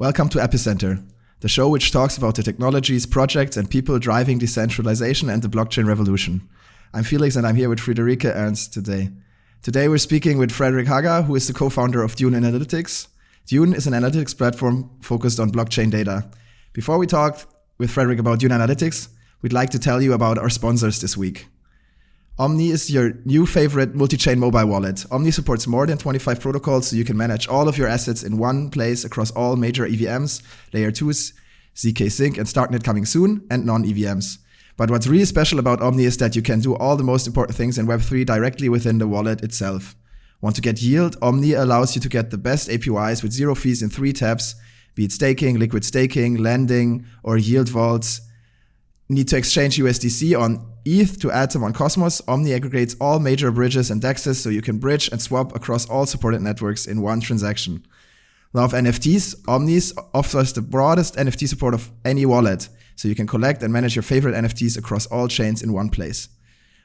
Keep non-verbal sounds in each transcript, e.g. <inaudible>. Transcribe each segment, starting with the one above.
Welcome to Epicenter, the show which talks about the technologies, projects, and people driving decentralization and the blockchain revolution. I'm Felix and I'm here with Friederike Ernst today. Today we're speaking with Fredrik Haga, who is the co-founder of Dune Analytics. Dune is an analytics platform focused on blockchain data. Before we talk with Fredrik about Dune Analytics, we'd like to tell you about our sponsors this week. Omni is your new favorite multi-chain mobile wallet. Omni supports more than 25 protocols, so you can manage all of your assets in one place across all major EVMs, layer 2s, ZK Sync, and Starknet coming soon, and non-EVMs. But what's really special about Omni is that you can do all the most important things in Web3 directly within the wallet itself. Want to get yield? Omni allows you to get the best APYs with zero fees in three tabs, be it staking, liquid staking, lending, or yield vaults. Need to exchange USDC on ETH to Atom on Cosmos, Omni aggregates all major bridges and dexes so you can bridge and swap across all supported networks in one transaction. Love NFTs, Omnis offers the broadest NFT support of any wallet, so you can collect and manage your favorite NFTs across all chains in one place.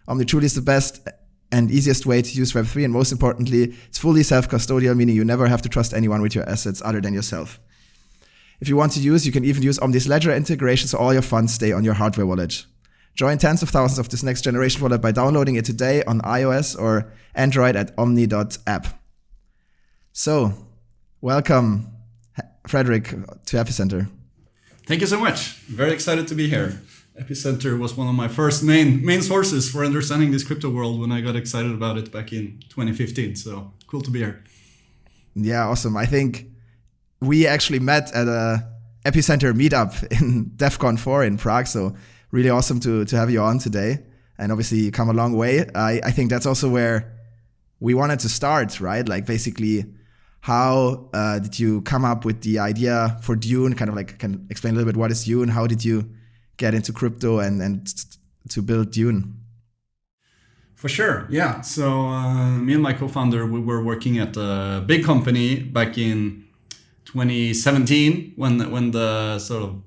Omni truly is the best and easiest way to use Web3, and most importantly, it's fully self-custodial, meaning you never have to trust anyone with your assets other than yourself. If you want to use, you can even use Omni's Ledger integration so all your funds stay on your hardware wallet. Join tens of thousands of this next generation wallet by downloading it today on iOS or Android at omni.app. So, welcome, Fredrik, to Epicenter. Thank you so much. Very excited to be here. Epicenter was one of my first main main sources for understanding this crypto world when I got excited about it back in 2015. So cool to be here. Yeah, awesome. I think we actually met at a Epicenter meetup <laughs> in DevCon 4 in Prague. So really awesome to, to have you on today. And obviously, you come a long way. I, I think that's also where we wanted to start, right? Like, basically, how uh, did you come up with the idea for Dune? Kind of like, can explain a little bit what is Dune? How did you get into crypto and, and to build Dune? For sure, yeah. So uh, me and my co-founder, we were working at a big company back in 2017 when when the sort of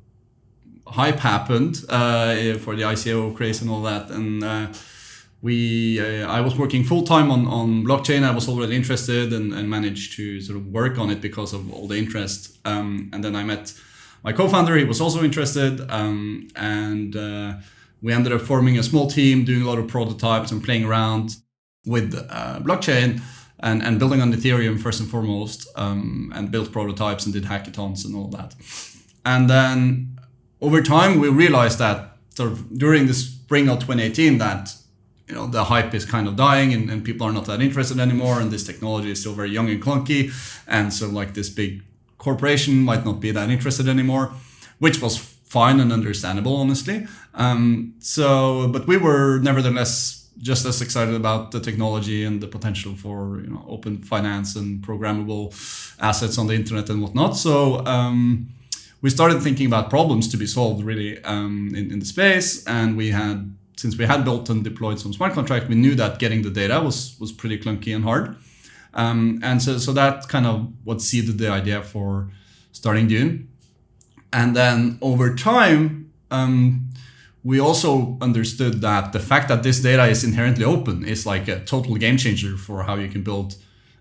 hype happened uh, for the ICO craze and all that. And uh, we, uh, I was working full time on, on blockchain. I was already interested and, and managed to sort of work on it because of all the interest. Um, and then I met my co-founder. He was also interested, um, and uh, we ended up forming a small team, doing a lot of prototypes and playing around with uh, blockchain. And, and building on Ethereum first and foremost, um, and built prototypes and did hackathons and all that. And then over time, we realized that sort of during the spring of 2018 that you know the hype is kind of dying and, and people are not that interested anymore and this technology is still very young and clunky and so like this big corporation might not be that interested anymore which was fine and understandable honestly. Um, so but we were nevertheless just as excited about the technology and the potential for you know open finance and programmable assets on the internet and whatnot. So um, we started thinking about problems to be solved really um, in, in the space. And we had, since we had built and deployed some smart contract, we knew that getting the data was, was pretty clunky and hard. Um, and so, so that kind of what seeded the idea for starting Dune. And then over time, um, we also understood that the fact that this data is inherently open is like a total game changer for how you can build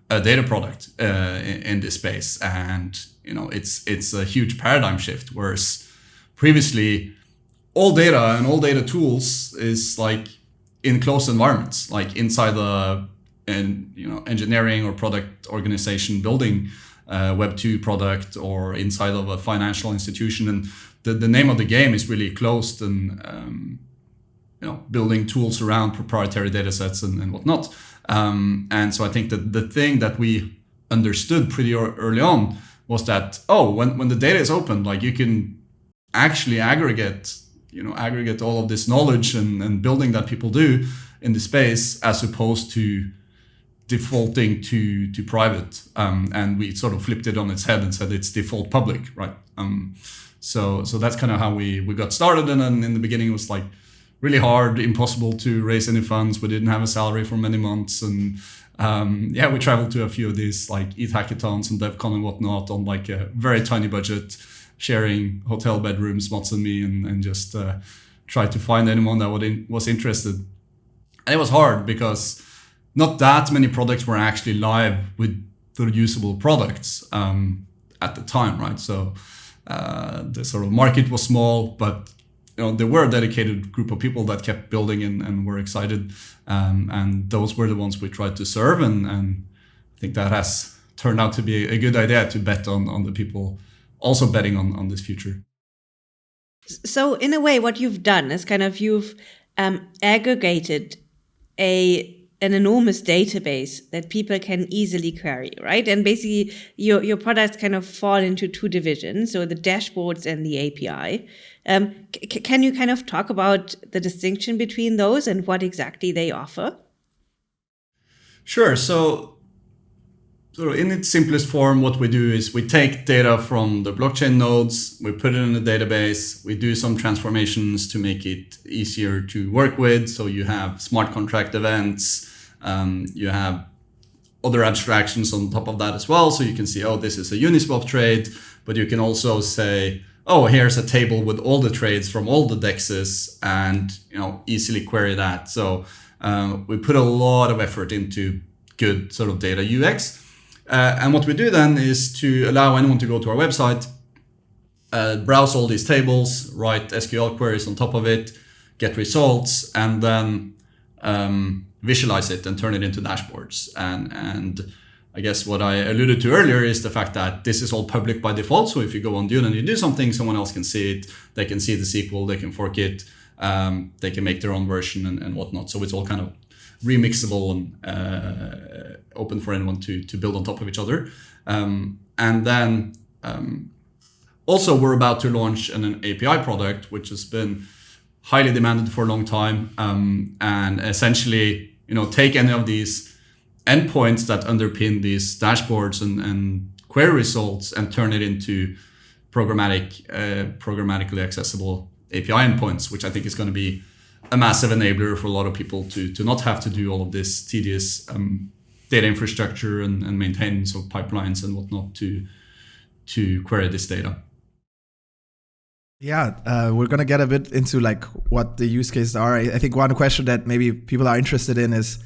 a data product uh, in, in, this space. And you know, it's it's a huge paradigm shift. Whereas previously, all data and all data tools is like in closed environments, like inside the and you know engineering or product organization building a Web two product or inside of a financial institution. And the, the name of the game is really closed and um, you know building tools around proprietary data sets and, and whatnot. Um, and so I think that the thing that we understood pretty early on was that oh when, when the data is open like you can actually aggregate you know aggregate all of this knowledge and, and building that people do in the space as opposed to defaulting to to private. Um, and we sort of flipped it on its head and said it's default public right? Um, so so that's kind of how we we got started. And then in the beginning it was like really hard impossible to raise any funds. We didn't have a salary for many months. And um, yeah, we traveled to a few of these like ETH hackathons and DevCon and whatnot on like a very tiny budget, sharing hotel bedrooms, Mats and me, and, and just uh, try to find anyone that would in, was interested. And it was hard because not that many products were actually live with the usable products. Um, at the time, right? So uh, the sort of market was small, but you know there were a dedicated group of people that kept building and, and were excited, um, and those were the ones we tried to serve, and, and I think that has turned out to be a good idea to bet on on the people also betting on on this future. So in a way, what you've done is kind of you've um, aggregated a an enormous database that people can easily query, right? And basically, your your products kind of fall into two divisions, so the dashboards and the API. Um, can you kind of talk about the distinction between those and what exactly they offer? Sure. So so in its simplest form, what we do is we take data from the blockchain nodes, we put it in a database, we do some transformations to make it easier to work with. So you have smart contract events, um, you have other abstractions on top of that as well. So you can see, oh, this is a Uniswap trade, but you can also say, oh, here's a table with all the trades from all the dexes and, you know, easily query that. So uh, we put a lot of effort into good sort of data UX. Uh, and what we do then is to allow anyone to go to our website, uh, browse all these tables, write SQL queries on top of it, get results, and then um, visualize it and turn it into dashboards. And, and I guess what I alluded to earlier is the fact that this is all public by default. So if you go on Dune and you do something, someone else can see it. They can see the SQL, they can fork it, um, they can make their own version and, and whatnot. So it's all kind of remixable and uh, open for anyone to, to build on top of each other. Um, and then um, also we're about to launch an, an, API product, which has been highly demanded for a long time. Um, and essentially, you know, take any of these endpoints that underpin these dashboards and, and query results and turn it into programmatic, uh, programmatically accessible API endpoints, which I think is going to be a massive enabler for a lot of people to to not have to do all of this tedious um, data infrastructure and, and maintenance of pipelines and whatnot to to query this data. Yeah, uh, we're gonna get a bit into like what the use cases are. I think one question that maybe people are interested in is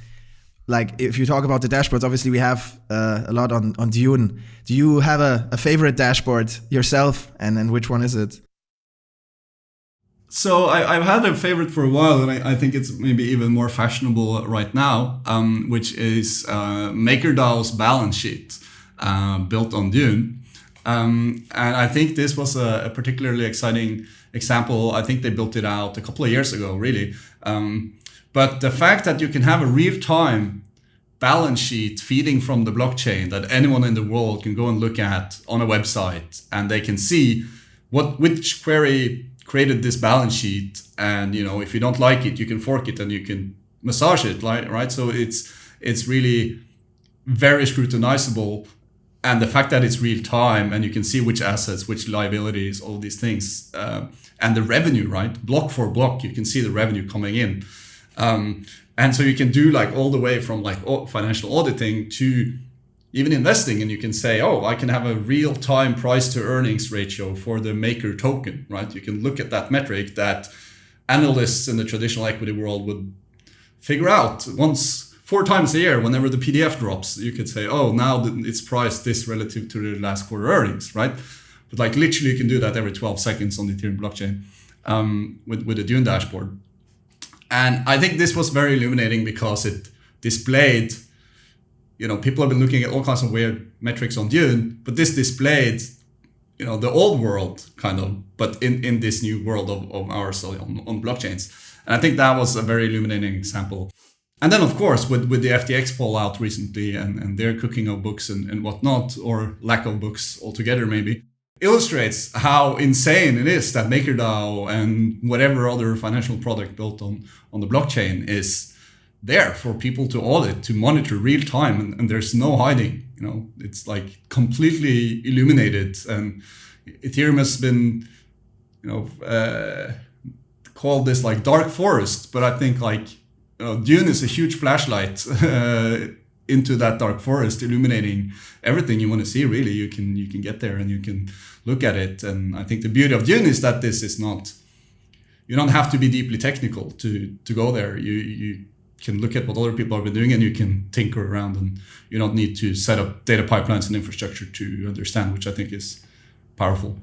like if you talk about the dashboards. Obviously, we have uh, a lot on on Dune. Do you have a, a favorite dashboard yourself, and and which one is it? So I, have had a favorite for a while, and I, I, think it's maybe even more fashionable right now, um, which is uh, MakerDAO's balance sheet uh, built on Dune. Um, and I think this was a, a, particularly exciting example. I think they built it out a couple of years ago, really. Um, but the fact that you can have a real-time balance sheet feeding from the blockchain that anyone in the world can go and look at on a website, and they can see what which query created this balance sheet and you know if you don't like it you can fork it and you can massage it right right? So it's it's really very scrutinizable and the fact that it's real time and you can see which assets which liabilities all these things uh, and the revenue right? Block for block you can see the revenue coming in um, and so you can do like all the way from like financial auditing to even investing and you can say oh i can have a real time price to earnings ratio for the maker token right? You can look at that metric that analysts in the traditional equity world would figure out once four times a year whenever the pdf drops. You could say oh now it's priced this relative to the last quarter earnings right? But like literally you can do that every 12 seconds on the ethereum blockchain um, with, with a dune dashboard and i think this was very illuminating because it displayed you know, people have been looking at all kinds of weird metrics on Dune, but this displayed, you know, the old world kind of, but in, in this new world of, of ours on, on blockchains. And I think that was a very illuminating example. And then, of course, with, with the FTX fallout recently and, and their cooking of books and, and whatnot, or lack of books altogether, maybe, illustrates how insane it is that MakerDAO and whatever other financial product built on, on the blockchain is there for people to audit, to monitor real time, and, and there's no hiding. You know, it's like completely illuminated, and Ethereum has been, you know, uh, called this like dark forest, but I think like you know, Dune is a huge flashlight <laughs> uh, into that dark forest, illuminating everything you want to see. Really, you can you can get there and you can look at it. And I think the beauty of Dune is that this is not. You don't have to be deeply technical to to go there. You you can look at what other people have been doing and you can tinker around and you don't need to set up data pipelines and infrastructure to understand, which I think is powerful.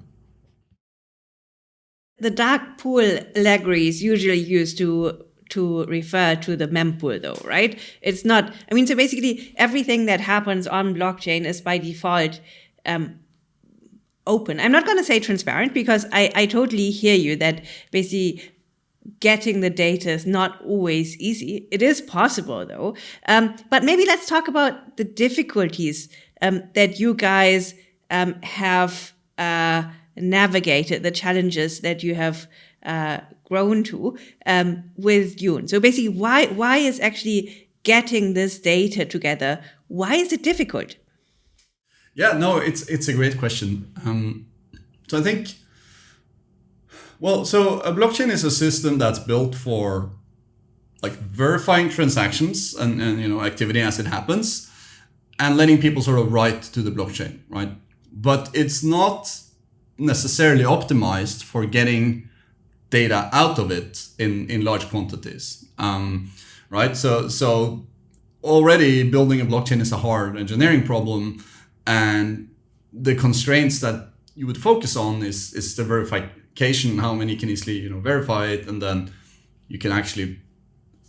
The dark pool allegory is usually used to to refer to the mempool though, right? It's not, I mean, so basically everything that happens on blockchain is by default um, open. I'm not going to say transparent because I, I totally hear you that basically getting the data is not always easy. It is possible though. Um, but maybe let's talk about the difficulties um, that you guys um, have uh, navigated, the challenges that you have uh, grown to um, with Dune. So basically, why why is actually getting this data together? Why is it difficult? Yeah, no, it's it's a great question. Um, so I think well, so a blockchain is a system that's built for like verifying transactions and, and you know activity as it happens and letting people sort of write to the blockchain, right? But it's not necessarily optimized for getting data out of it in, in large quantities, um, right? So, so already building a blockchain is a hard engineering problem and the constraints that you would focus on is, is the verification how many can easily you know verify it, and then you can actually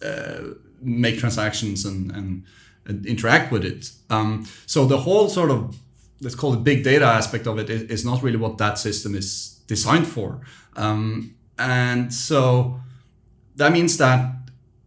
uh, make transactions and, and, and, interact with it. Um, so the whole sort of let's call it big data aspect of it is, is not really what that system is designed for. Um, and so that means that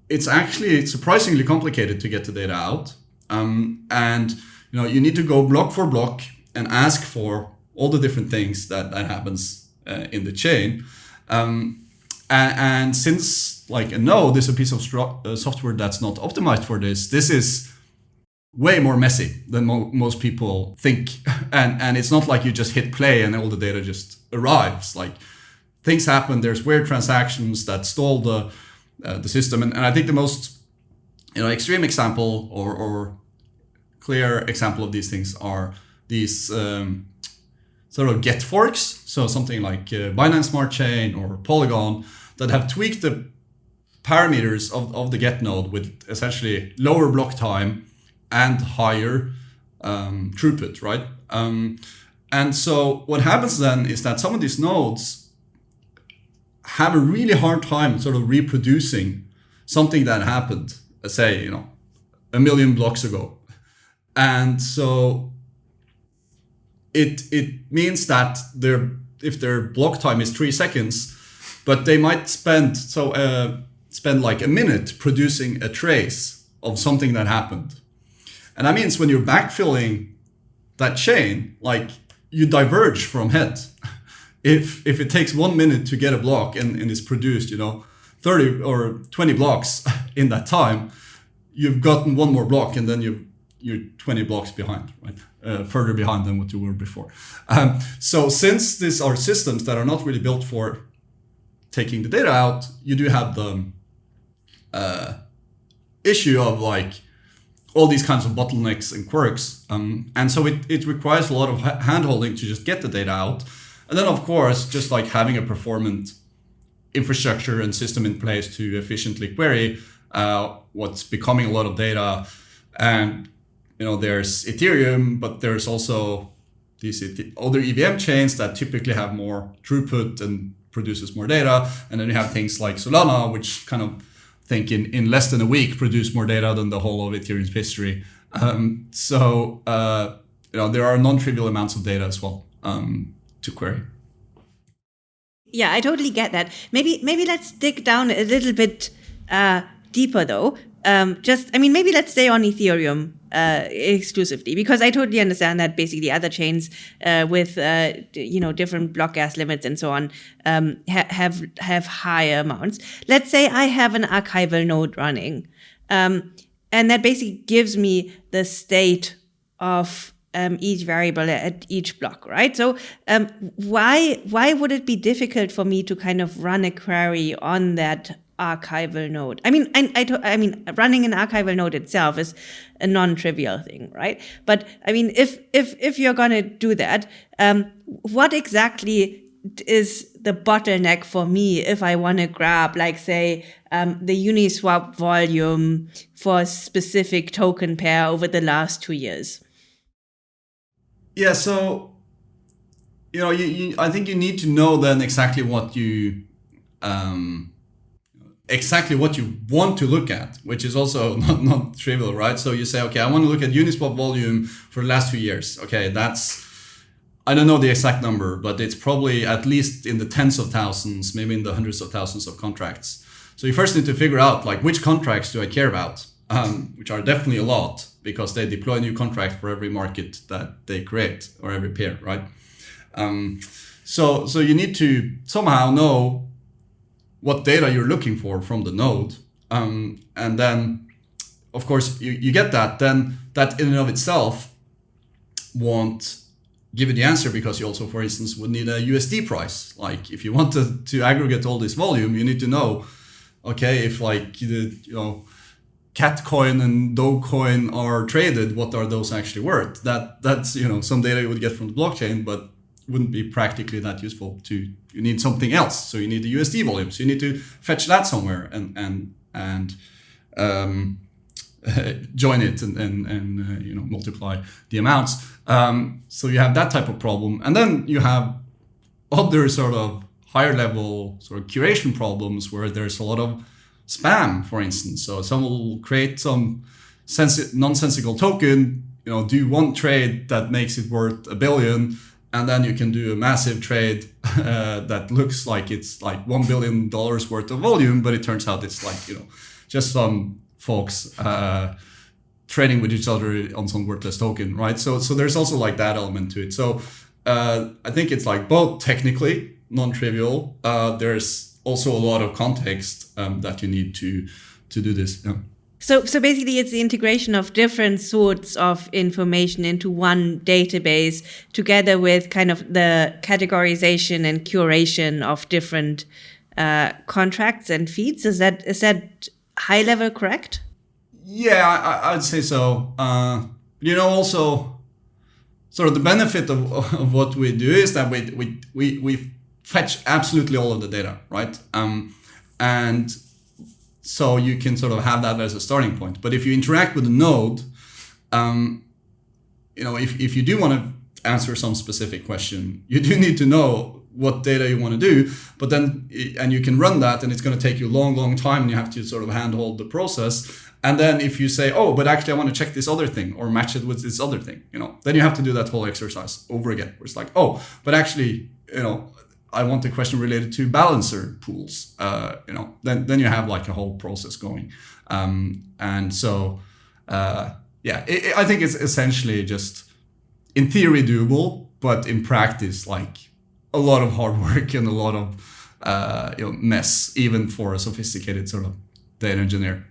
it's actually surprisingly complicated to get the data out. Um, and you know you need to go block for block and ask for all the different things that, that happens uh, in the chain. Um, and, and, since like a node is a piece of uh, software that's not optimized for this, this is way more messy than mo most people think. <laughs> and, and it's not like you just hit play and all the data just arrives. Like things happen, there's weird transactions that stall the, uh, the system. And, and I think the most you know, extreme example or, or clear example of these things are these um, sort of Geth forks. So something like uh, Binance Smart Chain or Polygon that have tweaked the parameters of, of the Geth node with essentially lower block time and higher um, throughput, right? Um, and so what happens then is that some of these nodes have a really hard time sort of reproducing something that happened, say, you know, a million blocks ago. And so it it means that their if their block time is three seconds, but they might spend so uh, spend like a minute producing a trace of something that happened, and that means when you're backfilling that chain, like you diverge from head. <laughs> if if it takes one minute to get a block and, and is produced, you know, 30 or 20 blocks <laughs> in that time, you've gotten one more block and then you you're 20 blocks behind, right? uh, further behind than what you were before. Um, so since these are systems that are not really built for taking the data out, you do have the uh, issue of like all these kinds of bottlenecks and quirks. Um, and so it, it requires a lot of handholding to just get the data out. And then of course, just like having a performant infrastructure and system in place to efficiently query uh, what's becoming a lot of data and you know, there's Ethereum, but there's also these other EVM chains that typically have more throughput and produces more data. And then you have things like Solana, which kind of think in, in less than a week produce more data than the whole of Ethereum's history. Um, so, uh, you know, there are non-trivial amounts of data as well um, to query. Yeah, I totally get that. Maybe maybe let's dig down a little bit uh, deeper though. Um, just, I mean, maybe let's stay on Ethereum uh, exclusively because I totally understand that basically other chains uh, with uh, you know different block gas limits and so on um, ha have have higher amounts. Let's say I have an archival node running, um, and that basically gives me the state of um, each variable at each block, right? So um, why why would it be difficult for me to kind of run a query on that archival node. I mean, I, I, I, mean, running an archival node itself is a non-trivial thing, right? But I mean, if if if you're gonna do that, um, what exactly is the bottleneck for me if I want to grab, like, say, um, the Uniswap volume for a specific token pair over the last two years? Yeah, so you know, you, you, I think you need to know then exactly what you um, exactly what you want to look at, which is also <laughs> not, not trivial, right? So you say, okay, I want to look at Uniswap volume for the last two years. Okay, that's I don't know the exact number, but it's probably at least in the tens of thousands, maybe in the hundreds of thousands of contracts. So you first need to figure out like which contracts do I care about, um, which are definitely a lot because they deploy a new contract for every market that they create or every pair, right? Um, so so you need to somehow know what data you're looking for from the node, um, and then of course you, you get that. Then that in and of itself won't give you the answer because you also, for instance, would need a USD price. Like if you <laughs> want to, to aggregate all this volume, you need to know, okay, if like you know Catcoin and Dogecoin are traded, what are those actually worth? That that's you know some data you would get from the blockchain, but wouldn't be practically that useful to you need something else. So you need the USD volume. So you need to fetch that somewhere and and and um, <laughs> join it and and, and uh, you know multiply the amounts. Um, so you have that type of problem, and then you have other sort of higher level sort of curation problems where there's a lot of spam, for instance. So someone will create some sensi- nonsensical token, you know, do one trade that makes it worth a billion, and then you can do a massive trade uh, that looks like it's like one billion dollars worth of volume, but it turns out it's like you know just some folks uh, trading with each other on some worthless token, right? So so there's also like that element to it. So uh, I think it's like both technically non-trivial. Uh, there's also a lot of context um, that you need to to do this. Yeah. So, so basically, it's the integration of different sorts of information into one database, together with kind of the categorization and curation of different uh, contracts and feeds. Is that is that high level correct? Yeah, I, would say so. Uh, you know, also, sort of the benefit of, of what we do is that we, we, we, we fetch absolutely all of the data, right? Um, and so you can sort of have that as a starting point. But if you interact with a node, um, you know, if, if you do want to answer some specific question, you do need to know what data you want to do but then and you can run that and it's going to take you a long long time and you have to sort of handhold the process and then if you say oh but actually i want to check this other thing or match it with this other thing you know then you have to do that whole exercise over again where it's like oh but actually you know i want a question related to balancer pools uh, you know then then you have like a whole process going um, and so uh, yeah it, it, i think it's essentially just in theory doable but in practice like a lot of hard <laughs> work and a lot of uh, you know, mess, even for a sophisticated sort of data engineer.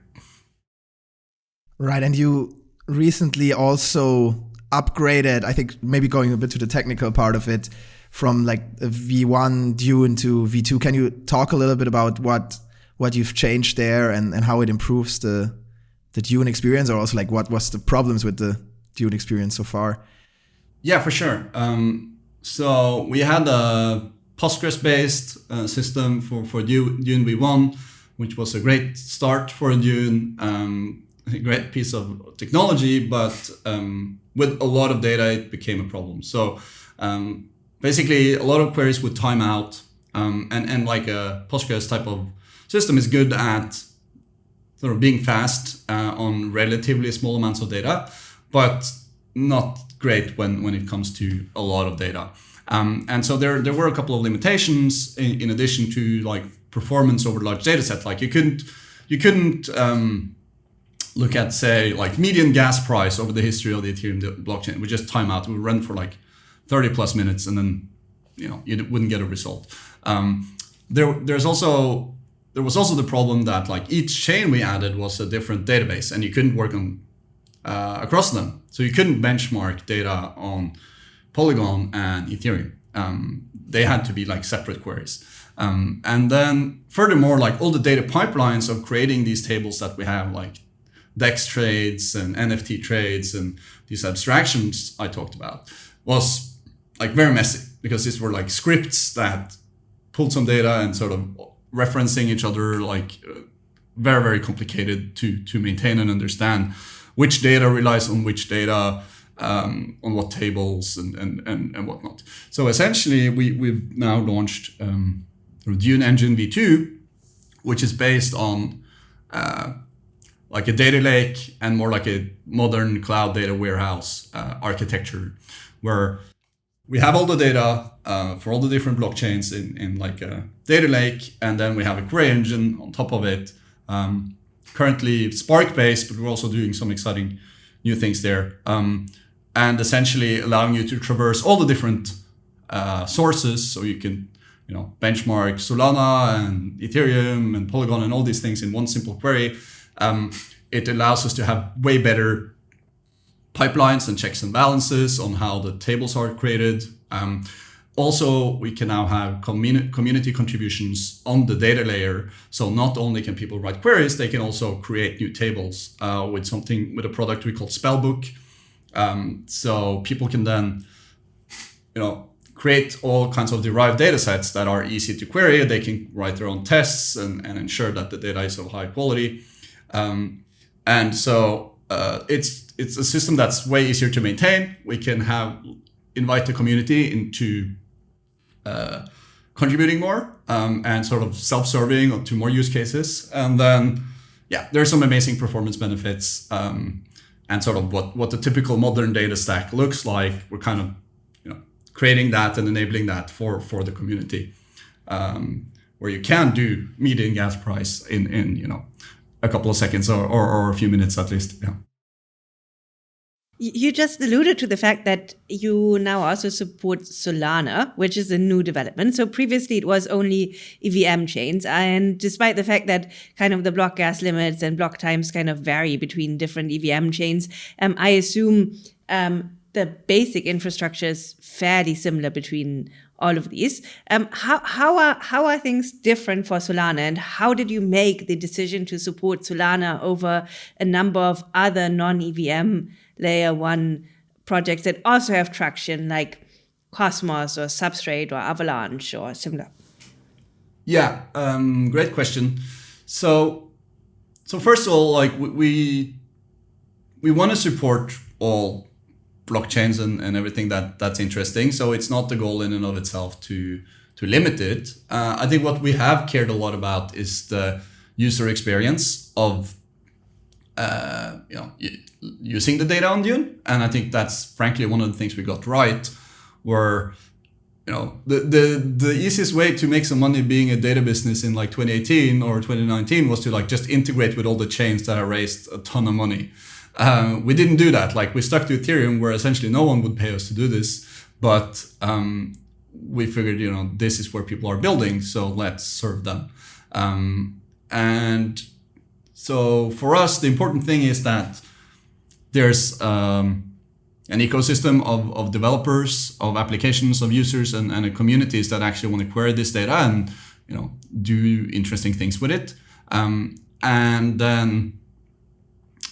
Right, and you recently also upgraded. I think maybe going a bit to the technical part of it, from like V1 Dune to V2. Can you talk a little bit about what what you've changed there and, and how it improves the the Dune experience, or also like what was the problems with the Dune experience so far? Yeah, for sure. Um, so we had a Postgres-based uh, system for, for Dune, V1, which was a great start for Dune, um, a great piece of technology, but um, with a lot of data, it became a problem. So um, basically, a lot of queries would time out, um, and, and like a Postgres type of system is good at sort of being fast uh, on relatively small amounts of data, but not great when, when it comes to a lot of data. Um, and so there, there were a couple of limitations in, in, addition to like performance over large data sets. Like you couldn't, you couldn't um, look at say like median gas price over the history of the Ethereum blockchain. We just time out. We run for like 30 plus minutes and then, you know, you wouldn't get a result. Um, there, there's also, there was also the problem that like each chain we added was a different database and you couldn't work on uh, across them. So you couldn't benchmark data on Polygon and Ethereum. Um, they had to be like separate queries. Um, and then furthermore, like all the data pipelines of creating these tables that we have, like DEX trades and NFT trades and these abstractions I talked about, was like very messy. because these were like scripts that pulled some data and sort of referencing each other, like uh, very very complicated to to maintain and understand which data relies on which data. Um, on what tables and, and, and, and whatnot. So essentially, we, we've now launched um, Dune Engine v2, which is based on uh, like a data lake and more like a modern cloud data warehouse uh, architecture where we have all the data uh, for all the different blockchains in, in like a data lake and then we have a query engine on top of it. Um, currently spark based but we're also doing some exciting new things there. Um, and essentially allowing you to traverse all the different uh, sources. So you can you know benchmark solana and ethereum and polygon and all these things in one simple query. Um, it allows us to have way better pipelines and checks and balances on how the tables are created. Um, also, we can now have communi- community contributions on the data layer. So not only can people write queries, they can also create new tables uh, with something with a product we call Spellbook. Um, so people can then, you know, create all kinds of derived data sets that are easy to query. They can write their own tests and, and ensure that the data is of high quality. Um, and so uh, it's it's a system that's way easier to maintain. We can have invite the community into uh, contributing more um, and sort of self-serving to more use cases. And then, yeah, there's some amazing performance benefits um, and sort of what, what the typical modern data stack looks like. We're kind of, you know, creating that and enabling that for, for the community um, where you can do median gas price in, in, you know, a couple of seconds or, or, or a few minutes at least. Yeah. You just alluded to the fact that you now also support Solana, which is a new development. So previously it was only EVM chains. And despite the fact that kind of the block gas limits and block times kind of vary between different EVM chains, um, I assume um, the basic infrastructure is fairly similar between all of these. Um, how, how, are, how are things different for Solana and how did you make the decision to support Solana over a number of other non-EVM layer one projects that also have traction like Cosmos or Substrate or Avalanche or similar? Yeah, um, great question. So, so first of all, like we we want to support all blockchains and, and everything that that's interesting. So it's not the goal in and of itself to to limit it. Uh, I think what we have cared a lot about is the user experience of uh, you know using the data on Dune, and I think that's frankly one of the things we got right. Where you know the the the easiest way to make some money being a data business in like 2018 or 2019 was to like just integrate with all the chains that are raised a ton of money. Um, we didn't do that. Like we stuck to Ethereum, where essentially no one would pay us to do this. But um, we figured, you know, this is where people are building, so let's serve them. Um, and so for us, the important thing is that there's um, an ecosystem of, of developers, of applications, of users, and, and communities that actually want to query this data and you know do interesting things with it. Um, and then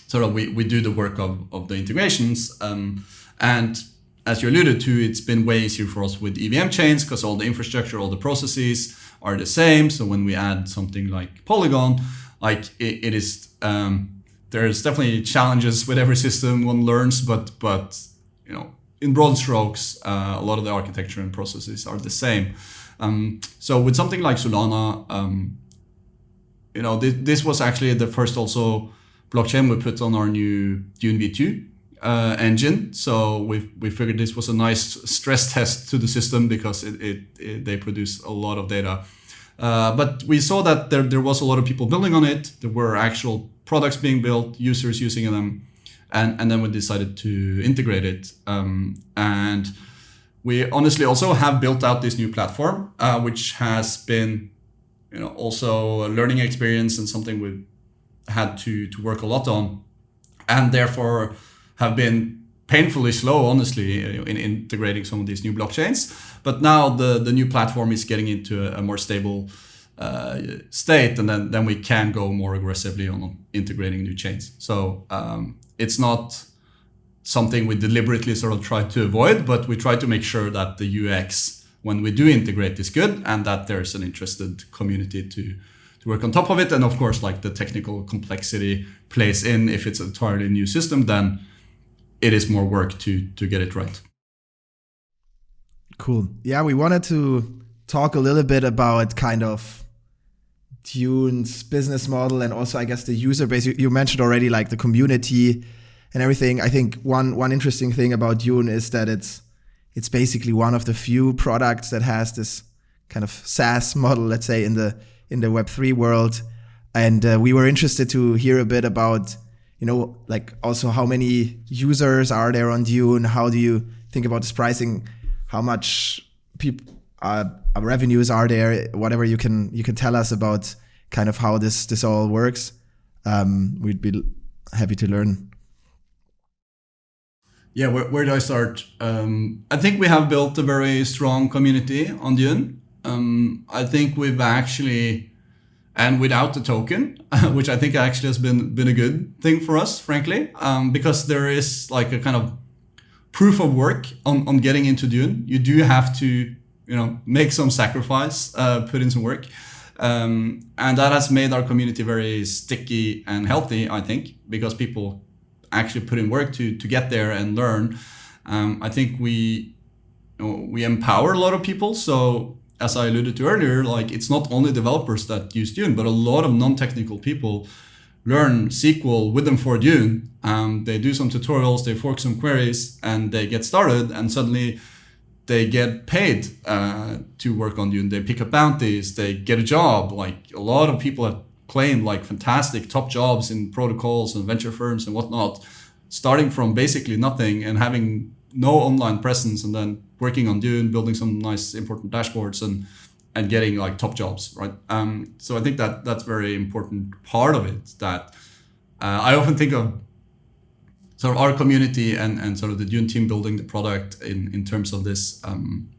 sort of we, we do the work of, of the integrations. Um, and as you alluded to, it's been way easier for us with EVM chains because all the infrastructure, all the processes are the same. So when we add something like Polygon, like it, it is, um, there's definitely challenges with every system one learns, but but you know, in broad strokes, uh, a lot of the architecture and processes are the same. Um, so with something like Solana, um, you know, th- this was actually the first also blockchain we put on our new Dune V2 uh, engine. So we we figured this was a nice stress test to the system because it, it, it they produce a lot of data. Uh, but we saw that there, there was a lot of people building on it. There were actual products being built, users using them, and, and then we decided to integrate it. Um, and we honestly also have built out this new platform, uh, which has been, you know, also a learning experience and something we've had to to work a lot on, and therefore have been painfully slow, honestly, in integrating some of these new blockchains. But now the the new platform is getting into a, a more stable uh, state, and then then we can go more aggressively on integrating new chains. So um, it's not something we deliberately sort of try to avoid, but we try to make sure that the UX when we do integrate is good and that there's an interested community to to work on top of it. And of course like the technical complexity plays in. If it's a entirely new system then it is more work to to get it right cool yeah we wanted to talk a little bit about kind of Dune's business model and also I guess the user base. You, you, mentioned already like the community and everything. I think one one interesting thing about Dune is that it's it's basically one of the few products that has this kind of SaaS model, let's say in the in the Web three world. And uh, we were interested to hear a bit about you know like also how many users are there on Dune? How do you think about this pricing? How much people uh, revenues are there? Whatever you can you can tell us about kind of how this this all works. Um, we'd be happy to learn. Yeah, where, where do I start? Um, I think we have built a very strong community on Dune. Um, I think we've actually, and without the token, <laughs> which I think actually has been been a good thing for us, frankly, um, because there is like a kind of proof of work on, on getting into Dune. You do have to you know make some sacrifice, uh, put in some work, um, and that has made our community very sticky and healthy. I think because people actually put in work to to get there and learn. Um, I think we you know, we empower a lot of people. So as I alluded to earlier, like it's not only developers that use Dune, but a lot of non-technical people learn SQL with them for Dune. Um, they do some tutorials, they fork some queries, and they get started. And suddenly they get paid uh, to work on Dune. They pick up bounties. They get a job. Like a lot of people have claimed like fantastic top jobs in protocols and venture firms and whatnot, starting from basically nothing and having no online presence and then working on Dune, building some nice important dashboards and and getting like top jobs, right? Um, so I think that that's very important part of it. That uh, I often think of sort of our community and, and sort of the Dune team building the product in, in terms of this um,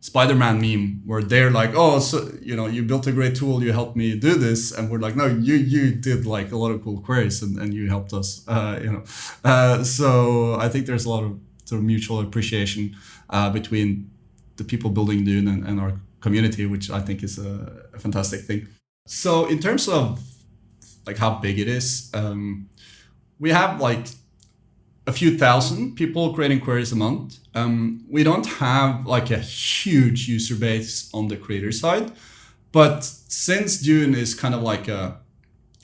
Spider-Man meme where they're like, oh, so you know, you built a great tool, you helped me do this, and we're like, no, you you did like a lot of cool queries and, and you helped us, <laughs> uh, you know. Uh, so I think there's a lot of sort of mutual appreciation uh, between the people building Dune and, and our community, which I think is a, a, fantastic thing. So in terms of like how big it is, um, we have like a few thousand people creating queries a month. Um, we don't have like a huge user base on the creator side, but since Dune is kind of like a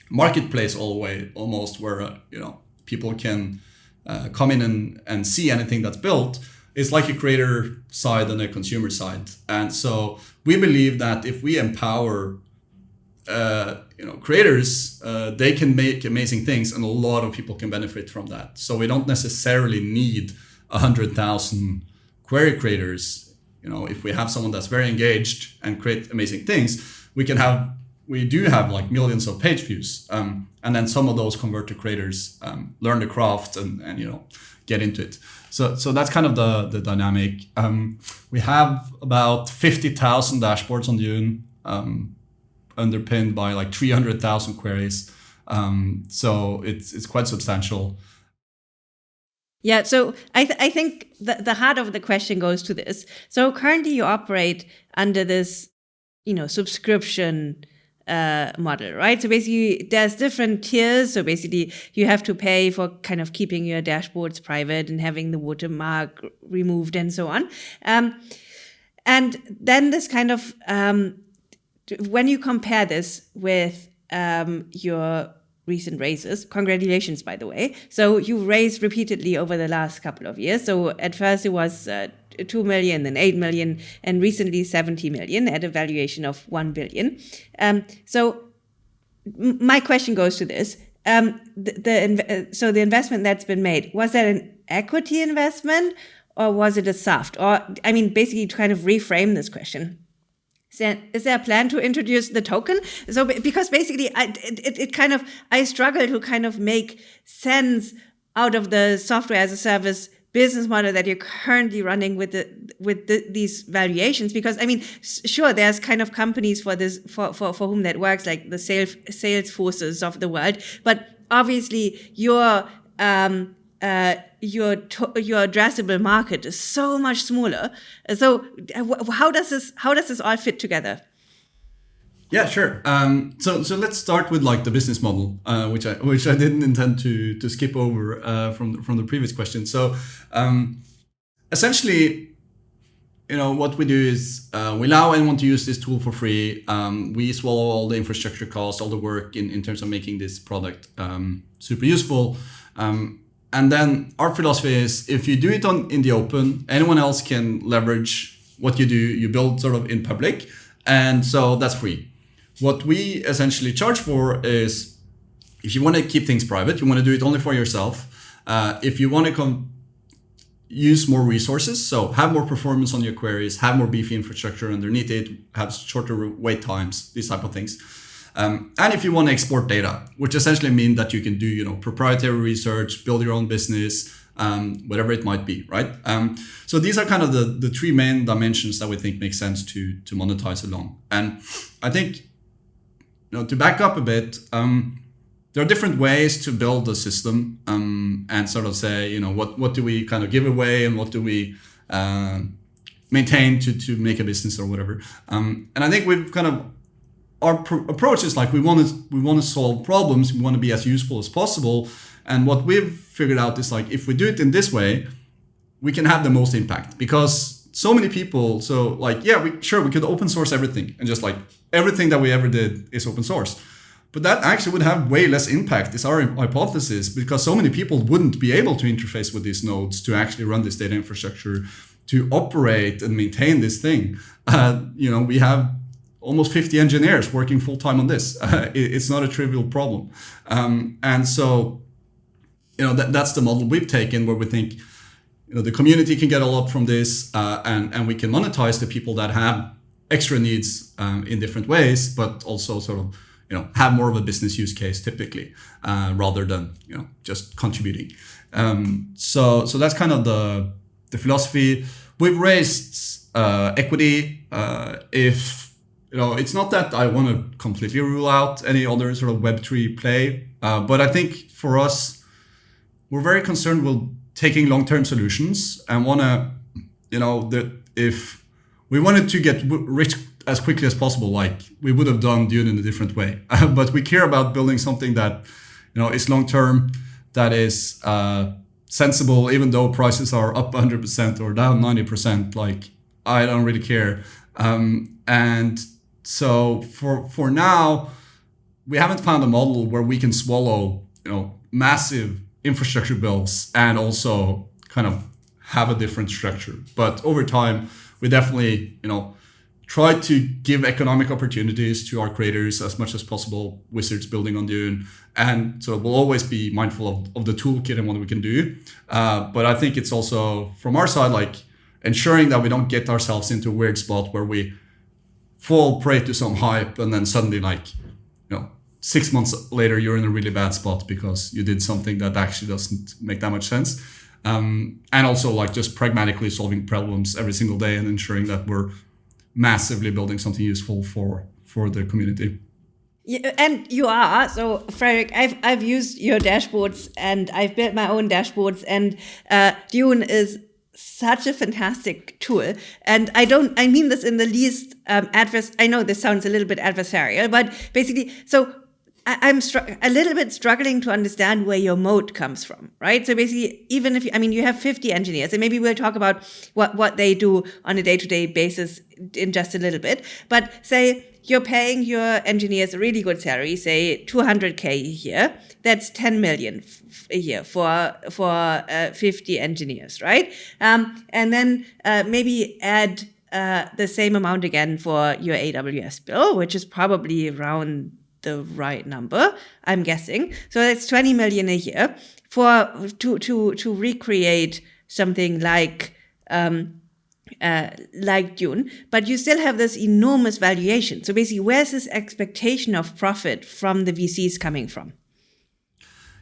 marketplace all the way almost where uh, you know people can uh, come in and, and see anything that's built it's like a creator side and a consumer side. And so we believe that if we empower uh, you know creators uh, they can make amazing things and a lot of people can benefit from that. So we don't necessarily need a hundred thousand query creators. You know if we have someone that's very engaged and create amazing things we can have we do have like millions of page views. Um, and then some of those convert to creators um, learn the craft and, and you know get into it so so that's kind of the the dynamic um, we have about 50000 dashboards on dune um, underpinned by like 300,000 queries. Um, so it's it's quite substantial. Yeah, so I, th I think the, the heart of the question goes to this. So currently you operate under this, you know, subscription uh, model, right? So basically there's different tiers. So basically you have to pay for kind of keeping your dashboards private and having the watermark removed and so on. Um, and then this kind of um, when you compare this with um, your recent raises, congratulations, by the way. So you raised repeatedly over the last couple of years. So at first it was uh, 2 million, then 8 million, and recently 70 million at a valuation of 1 billion. Um, so my question goes to this. Um, the, the, so the investment that's been made, was that an equity investment or was it a SAFT? Or, I mean, basically to kind of reframe this question. Is there, is there a plan to introduce the token? So because basically, I, it, it kind of I struggle to kind of make sense out of the software as a service business model that you're currently running with the with the, these valuations because i mean sure there's kind of companies for this for, for for whom that works like the sales Salesforces of the world but obviously your um, uh, your your addressable market is so much smaller. So how does this how does this all fit together? Yeah, sure. Um, so so let's start with like the business model, uh, which I which I didn't intend to to skip over uh, from from the previous question. So um, essentially, you know what we do is uh, we allow anyone to use this tool for free. Um, we swallow all the infrastructure costs, all the work in, in terms of making this product um, super useful. Um, and then our philosophy is if you do it on in the open, anyone else can leverage what you do. You build sort of in public, and so that's free. What we essentially charge for is if you want to keep things private, you want to do it only for yourself. Uh, if you want to come use more resources, so have more performance on your queries, have more beefy infrastructure underneath it, have shorter wait times, these type of things. Um, and if you want to export data, which essentially means that you can do, you know, proprietary research, build your own business, um, whatever it might be, right? Um, so these are kind of the, the three main dimensions that we think make sense to to monetize along. And I think know, to back up a bit, um, there are different ways to build a system um, and sort of say, you know, what, what do we kind of give away and what do we uh, maintain to, to make a business or whatever. Um, and I think we've kind of our pr- approach is like we want to we want to solve problems. We want to be as useful as possible. And what we've figured out is like if we do it in this way, we can have the most impact because so many people. So like yeah, we sure we could open source everything and just like everything that we ever did is open source. But that actually would have way less impact, is our hypothesis, because so many people wouldn't be able to interface with these nodes to actually run this data infrastructure, to operate and maintain this thing. Uh, you know, we have almost 50 engineers working full time on this. <laughs> Uh, it, it's not a trivial problem. Um, and so, you know, that, that's the model we've taken where we think, you know, the community can get a lot from this uh, and, and we can monetize the people that have extra needs um, in different ways, but also sort of you know have more of a business use case typically uh, rather than you know just contributing. Um, so so that's kind of the the philosophy. We've raised uh, equity. Uh, if you know, it's not that I want to completely rule out any other sort of Web three play, uh, but I think for us, we're very concerned with taking long term solutions and want to, you know, that if we wanted to get rich as quickly as possible, like we would have done Dune in a different way. <laughs> but we care about building something that, you know, is long term, that is uh, sensible, even though prices are up 100% or down 90%. Like I don't really care. Um, and so for for now, we haven't found a model where we can swallow, you know, massive infrastructure bills and also kind of have a different structure. But over time we definitely, you know, try to give economic opportunities to our creators as much as possible, wizards building on Dune. And so we'll always be mindful of, of the toolkit and what we can do. Uh, but I think it's also from our side, like ensuring that we don't get ourselves into a weird spot where we fall prey to some hype and then suddenly like, you know, six months later, you're in a really bad spot because you did something that actually doesn't make that much sense um, and also like just pragmatically solving problems every single day and ensuring that we're massively building something useful for for the community. Yeah, and you are so Fredrik. I've I've used your dashboards and I've built my own dashboards, and uh, Dune is such a fantastic tool. And I don't I mean this in the least um, adverse. I know this sounds a little bit adversarial, but basically, so I, am a little bit struggling to understand where your moat comes from, right? So basically, even if you, I mean, you have 50 engineers, and maybe we'll talk about what, what they do on a day to day basis in just a little bit. But say you're paying your engineers a really good salary, say 200k a year. That's 10 million a year for for uh, 50 engineers, right? Um, and then uh, maybe add uh, the same amount again for your AWS bill, which is probably around the right number, I'm guessing. So that's 20 million a year for to to to recreate something like um, uh, like Dune, but you still have this enormous valuation. So basically, where's this expectation of profit from the VCs coming from?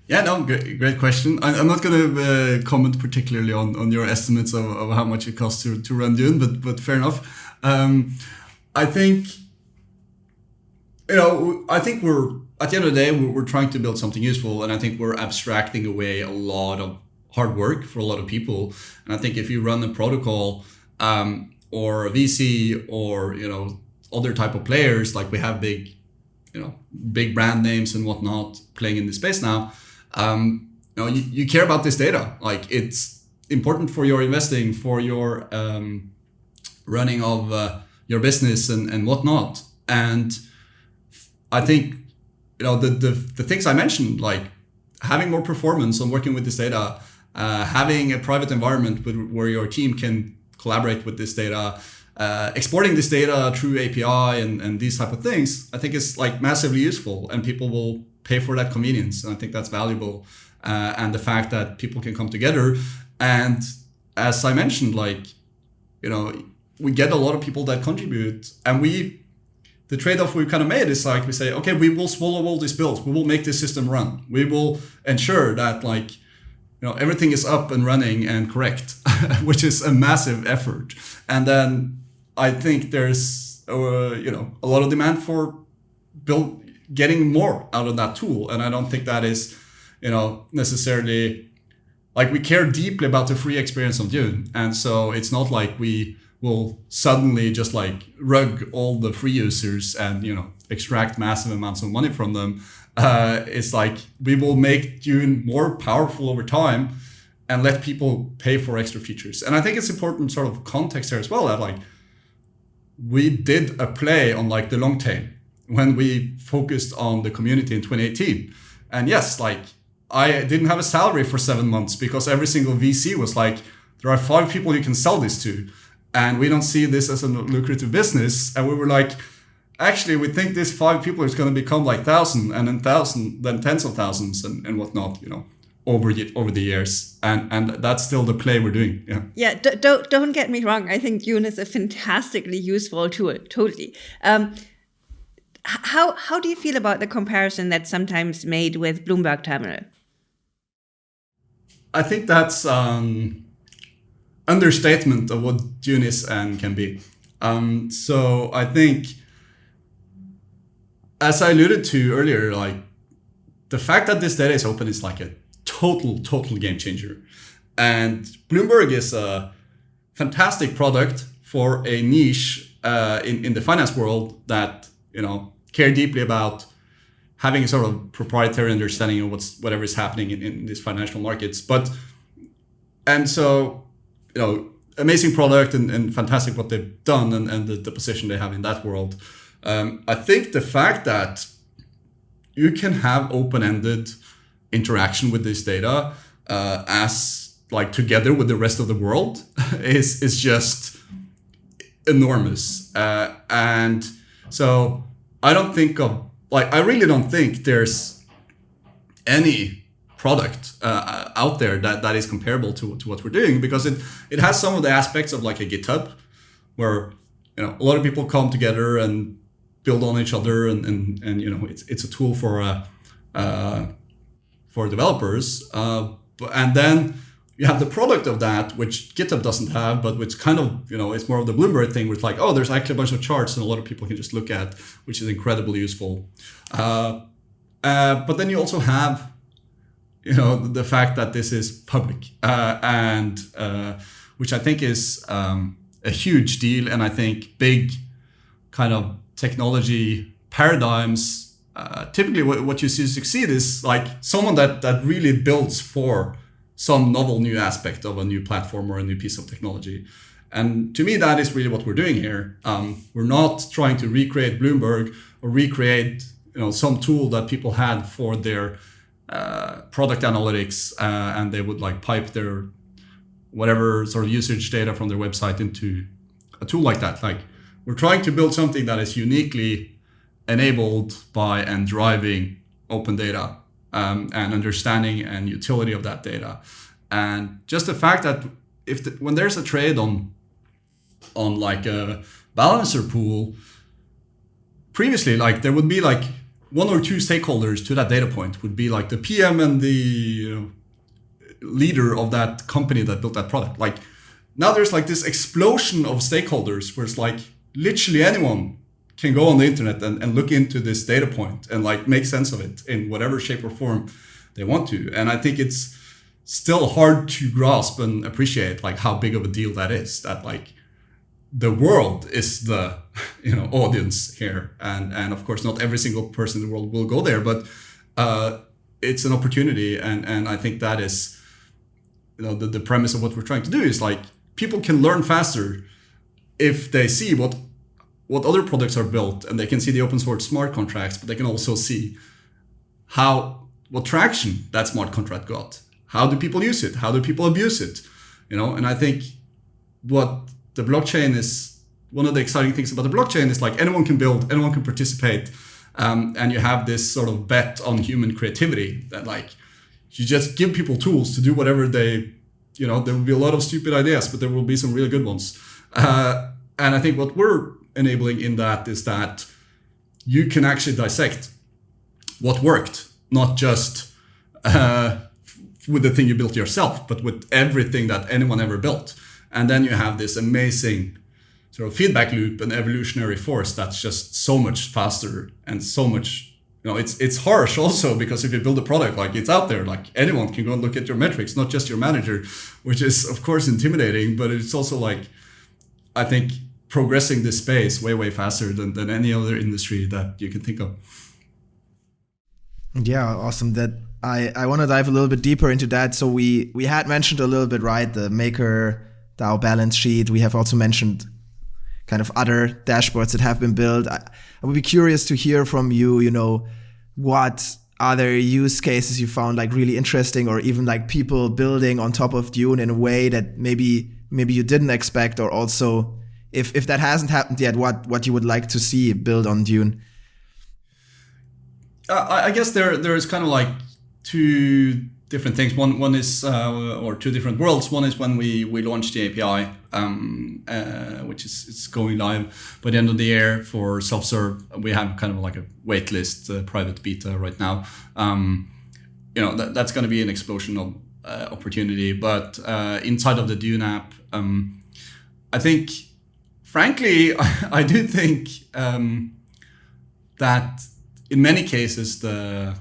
Yeah, no, great, great question. I, am not going to uh, comment particularly on, on your estimates of, of how much it costs to, to run Dune, but but fair enough. Um, I think you know, I think we're at the end of the day we're, trying to build something useful, and I think we're abstracting away a lot of hard work for a lot of people. And I think if you run a protocol um, or a VC or you know other type of players, like we have big, you know, big brand names and whatnot playing in this space now. Um, you know, you, you care about this data. Like it's important for your investing, for your um, running of uh, your business and, and whatnot. And I think you know the, the the things I mentioned, like having more performance on working with this data, uh, having a private environment with, where your team can collaborate with this data, uh, exporting this data through API and, and these type of things, I think is like massively useful and people will pay for that convenience. And I think that's valuable. Uh, and the fact that people can come together. And as I mentioned, like, you know, we get a lot of people that contribute and we the trade-off we've kind of made is like we say okay we will swallow all these bills we will make this system run. We will ensure that like you know everything is up and running and correct <laughs> which is a massive effort. And then i think there's uh, you know a lot of demand for build getting more out of that tool. And i don't think that is you know necessarily like we care deeply about the free experience of dune. And so it's not like we will suddenly just like rug all the free users and you know extract massive amounts of money from them. Uh, it's like we will make dune more powerful over time and let people pay for extra features. And i think it's important sort of context here as well that like we did a play on like the long tail when we focused on the community in 2018 and yes like i didn't have a salary for seven months because every single vc was like there are five people you can sell this to and we don't see this as a lucrative business. And we were like, actually, we think this five people is going to become like thousand, and then thousand, then tens of thousands, and, and whatnot. You know, over the, over the years, and and that's still the play we're doing. Yeah. Yeah. don't don't get me wrong. I think Dune is a fantastically useful tool. Totally. Um, how how do you feel about the comparison that's sometimes made with Bloomberg Terminal? I think that's um, understatement of what Dune is and can be. Um, so I think, as I alluded to earlier, like the fact that this data is open is like a total, total game changer. And Bloomberg is a fantastic product for a niche uh, in, in the finance world that, you know, care deeply about having a sort of proprietary understanding of what's whatever is happening in, in these financial markets. But and so you know, amazing product and, and fantastic what they've done and, and the, the position they have in that world. Um, I think the fact that you can have open-ended interaction with this data uh, as like together with the rest of the world <laughs> is is just enormous. Uh, and so I don't think of like I really don't think there's any product uh, out there that, that is comparable to, to what we're doing because it, it has some of the aspects of like a GitHub where you know a lot of people come together and build on each other and, and, and you know it's, it's a tool for uh, uh, for developers uh, and then you have the product of that which GitHub doesn't have but which kind of you know it's more of the Bloomberg thing it's like oh there's actually a bunch of charts and a lot of people can just look at which is incredibly useful. Uh, uh, but then you also have you know the fact that this is public uh, and uh, which I think is um, a huge deal and I think big kind of technology paradigms uh, typically what, what you see succeed is like someone that that really builds for some novel new aspect of a new platform or a new piece of technology. And to me that is really what we're doing here. Um, we're not trying to recreate bloomberg or recreate you know some tool that people had for their uh, product analytics uh, and they would like pipe their whatever sort of usage data from their website into a tool like that. Like we're trying to build something that is uniquely enabled by and driving open data um, and understanding and utility of that data. And just the fact that if the, when there's a trade on on like a balancer pool previously like there would be like one or two stakeholders to that data point would be like the PM and the leader of that company that built that product. Like now there's like this explosion of stakeholders where it's like literally anyone can go on the internet and, and look into this data point and like make sense of it in whatever shape or form they want to. And I think it's still hard to grasp and appreciate like how big of a deal that is that like the world is the <laughs> you know audience here. And and of course not every single person in the world will go there but uh, it's an opportunity. And and i think that is you know the, the premise of what we're trying to do is like people can learn faster if they see what what other products are built and they can see the open source smart contracts but they can also see how what traction that smart contract got. How do people use it? How do people abuse it? You know and i think what the blockchain is one of the exciting things about the blockchain is like anyone can build anyone can participate um, and you have this sort of bet on human creativity that like you just give people tools to do whatever they you know there will be a lot of stupid ideas but there will be some really good ones. Uh, and i think what we're enabling in that is that you can actually dissect what worked not just uh, with the thing you built yourself but with everything that anyone ever built. And then you have this amazing sort of feedback loop and evolutionary force that's just so much faster and so much you know it's it's harsh also because if you build a product like it's out there like anyone can go and look at your metrics not just your manager which is of course intimidating but it's also like i think progressing this space way way faster than, than any other industry that you can think of. Yeah awesome. That i i want to dive a little bit deeper into that. So we we had mentioned a little bit right the maker dao balance sheet. We have also mentioned kind of other dashboards that have been built. I, I would be curious to hear from you, you know, what other use cases you found like really interesting or even like people building on top of Dune in a way that maybe maybe you didn't expect or also if if that hasn't happened yet, what what you would like to see build on Dune? Uh, I guess there there is kind of like two different things. One one is uh, or two different worlds. One is when we we launched the API, um, uh, which is it's going live by the end of the year for self serve. We have kind of like a waitlist uh, private beta right now. Um, you know that, that's going to be an explosion of uh, opportunity. But uh, inside of the Dune app, um, I think, frankly, <laughs> I, do think um, that in many cases the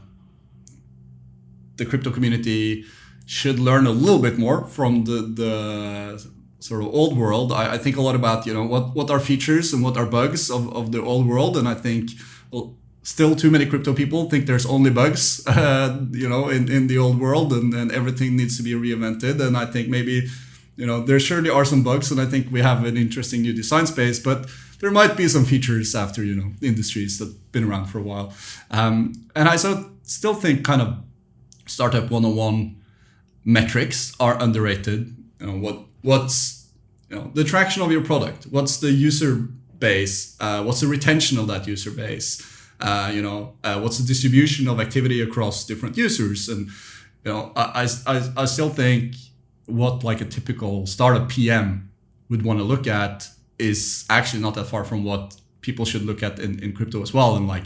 the crypto community should learn a little bit more from the, the sort of old world. I, I, think a lot about, you know, what, what are features and what are bugs of, of the old world. And I think well, still too many crypto people think there's only bugs, <laughs> uh, you know, in, in the old world and, and everything needs to be reinvented. And I think maybe, you know, there surely are some bugs and I think we have an interesting new design space, but there might be some features after, you know, industries that have been around for a while. Um, and I so still think kind of startup 101 metrics are underrated. You know, what what's you know the traction of your product? What's the user base? Uh, what's the retention of that user base? Uh, you know, uh, what's the distribution of activity across different users? And you know, I, I, I still think what like a typical startup PM would want to look at is actually not that far from what people should look at in, in crypto as well. And like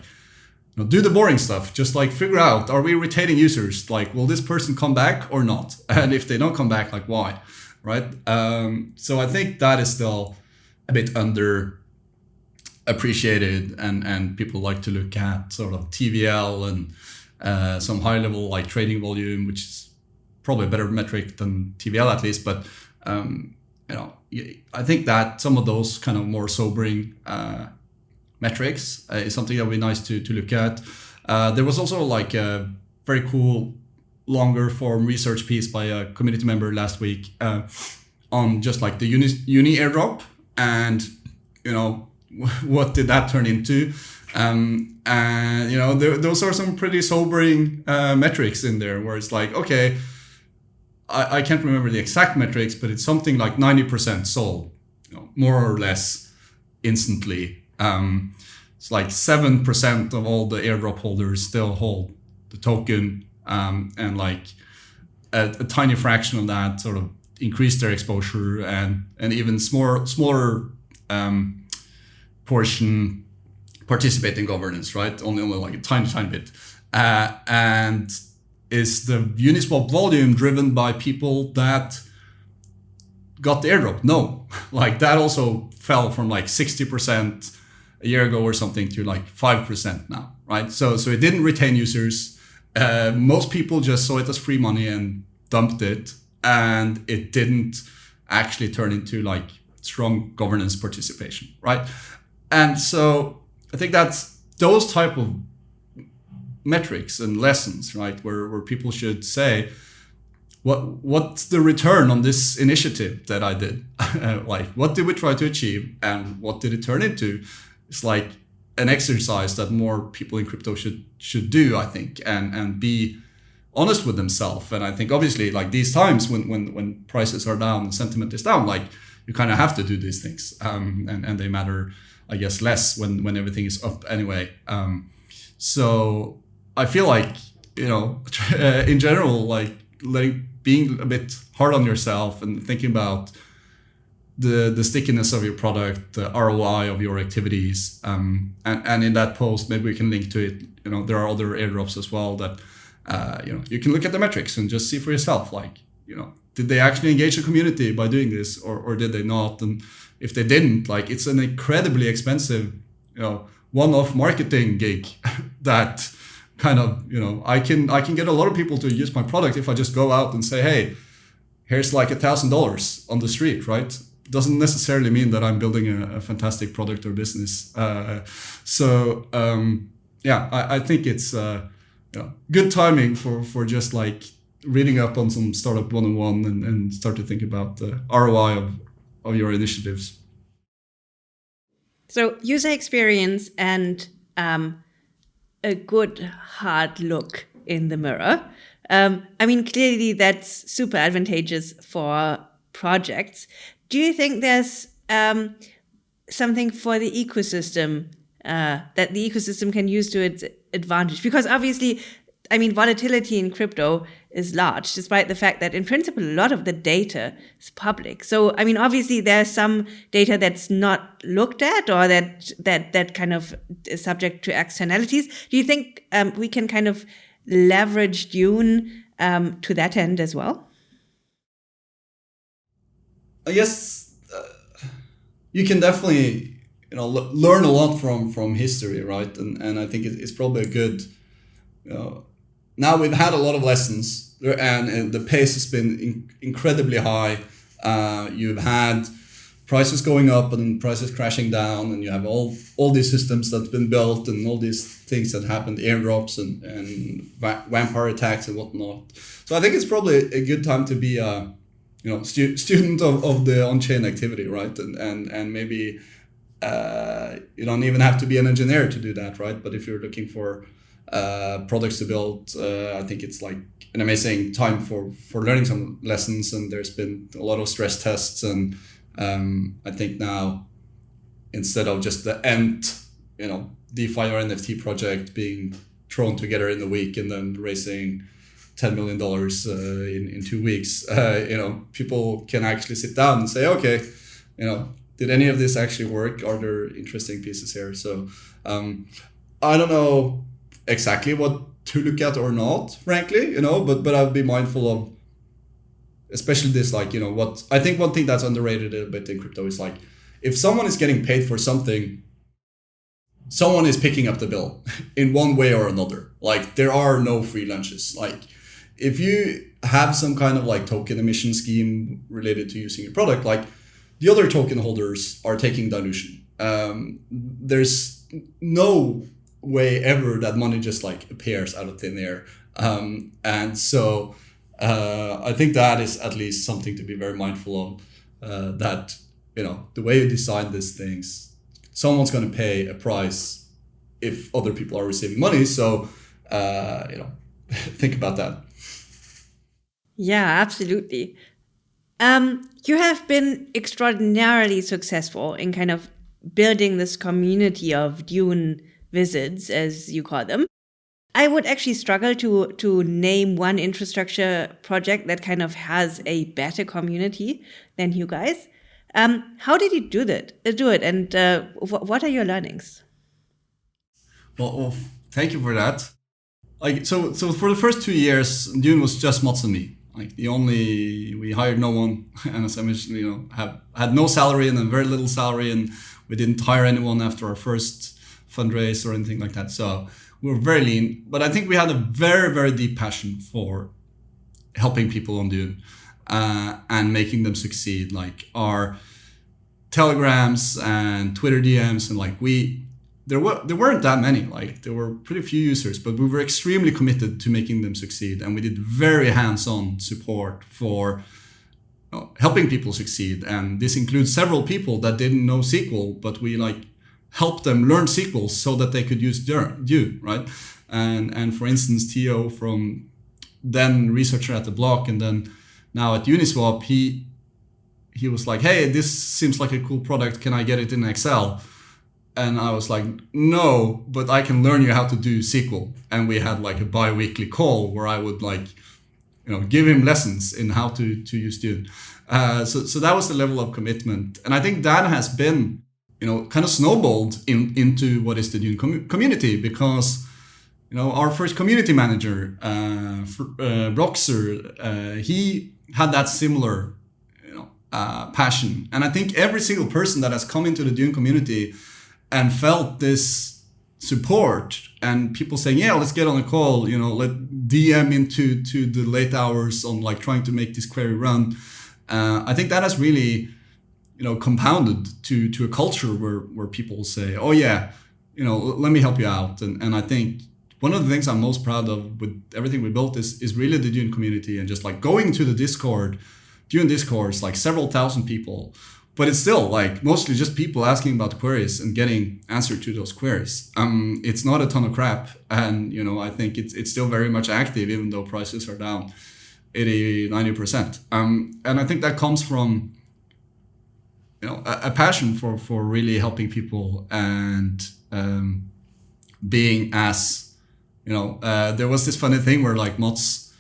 know, do the boring stuff. Just like figure out, are we retaining users? Like, will this person come back or not? <laughs> And if they don't come back, like why? Right. Um, so I think that is still a bit under appreciated and, and people like to look at sort of TVL and uh, some high level like trading volume, which is probably a better metric than TVL at least. But, um, you know, I think that some of those kind of more sobering uh, metrics uh, is something that would be nice to, to look at. Uh, there was also like a very cool longer form research piece by a community member last week uh, on just like the uni, uni airdrop and you know <laughs> what did that turn into um, and you know there, those are some pretty sobering uh, metrics in there where it's like okay I, I can't remember the exact metrics but it's something like 90% sold you know, more or less instantly um, it's like 7% of all the airdrop holders still hold the token um, and like a, a, tiny fraction of that sort of increase their exposure and and even smaller smaller um, portion participate in governance right? Only only like a tiny tiny bit. Uh, and is the uniswap volume driven by people that got the airdrop? No. <laughs> Like that also fell from like 60% a year ago or something to like 5% now, right? So, so it didn't retain users. Uh, most people just saw it as free money and dumped it and it didn't actually turn into like strong governance participation, right? And so I think that's those type of metrics and lessons, right, where, where people should say, what what's the return on this initiative that I did? <laughs> like, what did we try to achieve, and what did it turn into? It's like an exercise that more people in crypto should should do, I think, and and be honest with themselves. And I think obviously, like these times when when when prices are down sentiment is down, like you kind of have to do these things, um, and and they matter, I guess, less when when everything is up anyway. Um, so I feel like you know, <laughs> in general, like letting being a bit hard on yourself and thinking about the the stickiness of your product, the ROI of your activities, um, and and in that post maybe we can link to it. You know, there are other airdrops as well that uh, you know you can look at the metrics and just see for yourself. Like you know, did they actually engage the community by doing this, or or did they not? And if they didn't, like it's an incredibly expensive, you know, one-off marketing gig <laughs> that kind of you know I can I can get a lot of people to use my product if I just go out and say, hey, here's like a thousand dollars on the street, right? Doesn't necessarily mean that I'm building a, a fantastic product or business. Uh, so um, yeah, I, I, think it's uh, good timing for for just like reading up on some startup one on one and start to think about the ROI of of your initiatives. So user experience and um, a good hard look in the mirror. Um, I mean, clearly that's super advantageous for projects. Do you think there's um, something for the ecosystem uh, that the ecosystem can use to its advantage? Because obviously, I mean, volatility in crypto is large, despite the fact that in principle, a lot of the data is public. So, I mean, obviously there's some data that's not looked at or that, that, that kind of is subject to externalities. Do you think um, we can kind of leverage Dune um, to that end as well? I guess uh, you can definitely you know learn a lot from from history, right? And and I think it's probably a good. You know, now we've had a lot of lessons, and, and the pace has been in, incredibly high. Uh, you've had prices going up and prices crashing down, and you have all all these systems that's been built and all these things that happened, airdrops and and vampire attacks and whatnot. So I think it's probably a good time to be a you know stu- student of, of the on-chain activity right? And and and maybe uh, you don't even have to be an engineer to do that right? But if you're looking for uh, products to build uh, i think it's like an amazing time for for learning some lessons. And there's been a lot of stress tests. And um, i think now instead of just the end you know defi or nft project being thrown together in a week and then raising ten million dollars uh, in in two weeks, uh, you know, people can actually sit down and say, okay, you know, did any of this actually work? Are there interesting pieces here? So um, I don't know exactly what to look at or not, frankly, you know, but but I'd be mindful of especially this like you know what I think one thing that's underrated a bit in crypto is like if someone is getting paid for something someone is picking up the bill <laughs> in one way or another like there are no free lunches like if you have some kind of like token emission scheme related to using your product, like the other token holders are taking dilution. Um, there's no way ever that money just like appears out of thin air. Um, and so uh, I think that is at least something to be very mindful of. Uh, that you know the way you design these things, someone's going to pay a price if other people are receiving money. So uh, you know <laughs> think about that. Yeah, absolutely. Um, you have been extraordinarily successful in kind of building this community of Dune wizards, as you call them. I would actually struggle to to name one infrastructure project that kind of has a better community than you guys. Um, how did you do that? Uh, do it, and uh, what are your learnings? Well, well, thank you for that. Like so, so for the first two years, Dune was just Mats and me. Like the only we hired no one, <laughs> and as I mentioned, you know, have had no salary and then very little salary, and we didn't hire anyone after our first fundraise or anything like that. So we were very lean, but I think we had a very very deep passion for helping people on Dune uh, and making them succeed. Like our telegrams and Twitter DMs and like we there were there weren't that many like there were pretty few users but we were extremely committed to making them succeed and we did very hands-on support for you know, helping people succeed and this includes several people that didn't know SQL but we like helped them learn SQL so that they could use Dune right? And and for instance Theo from then researcher at the block and then now at Uniswap he he was like hey this seems like a cool product. Can I get it in Excel and I was like, no, but I can learn you how to do SQL. And we had like a bi-weekly call where I would like, you know, give him lessons in how to, to use Dune. Uh, so, so that was the level of commitment. And I think that has been, you know, kind of snowballed in, into what is the Dune com- community because, you know, our first community manager, uh, uh, Boxer, uh, he had that similar, you know, uh, passion. And I think every single person that has come into the Dune community and felt this support and people saying yeah let's get on a call you know let dm into to the late hours on like trying to make this query run. Uh, i think that has really you know compounded to to a culture where where people say oh yeah you know let me help you out. And and i think one of the things i'm most proud of with everything we built is is really the dune community and just like going to the discord dune discourse like several thousand people but it's still like mostly just people asking about queries and getting answer to those queries. Um, it's not a ton of crap, and you know I think it's it's still very much active even though prices are down 80 90 percent. Um, and I think that comes from you know a, a passion for for really helping people and um, being as you know uh, there was this funny thing where like Mats,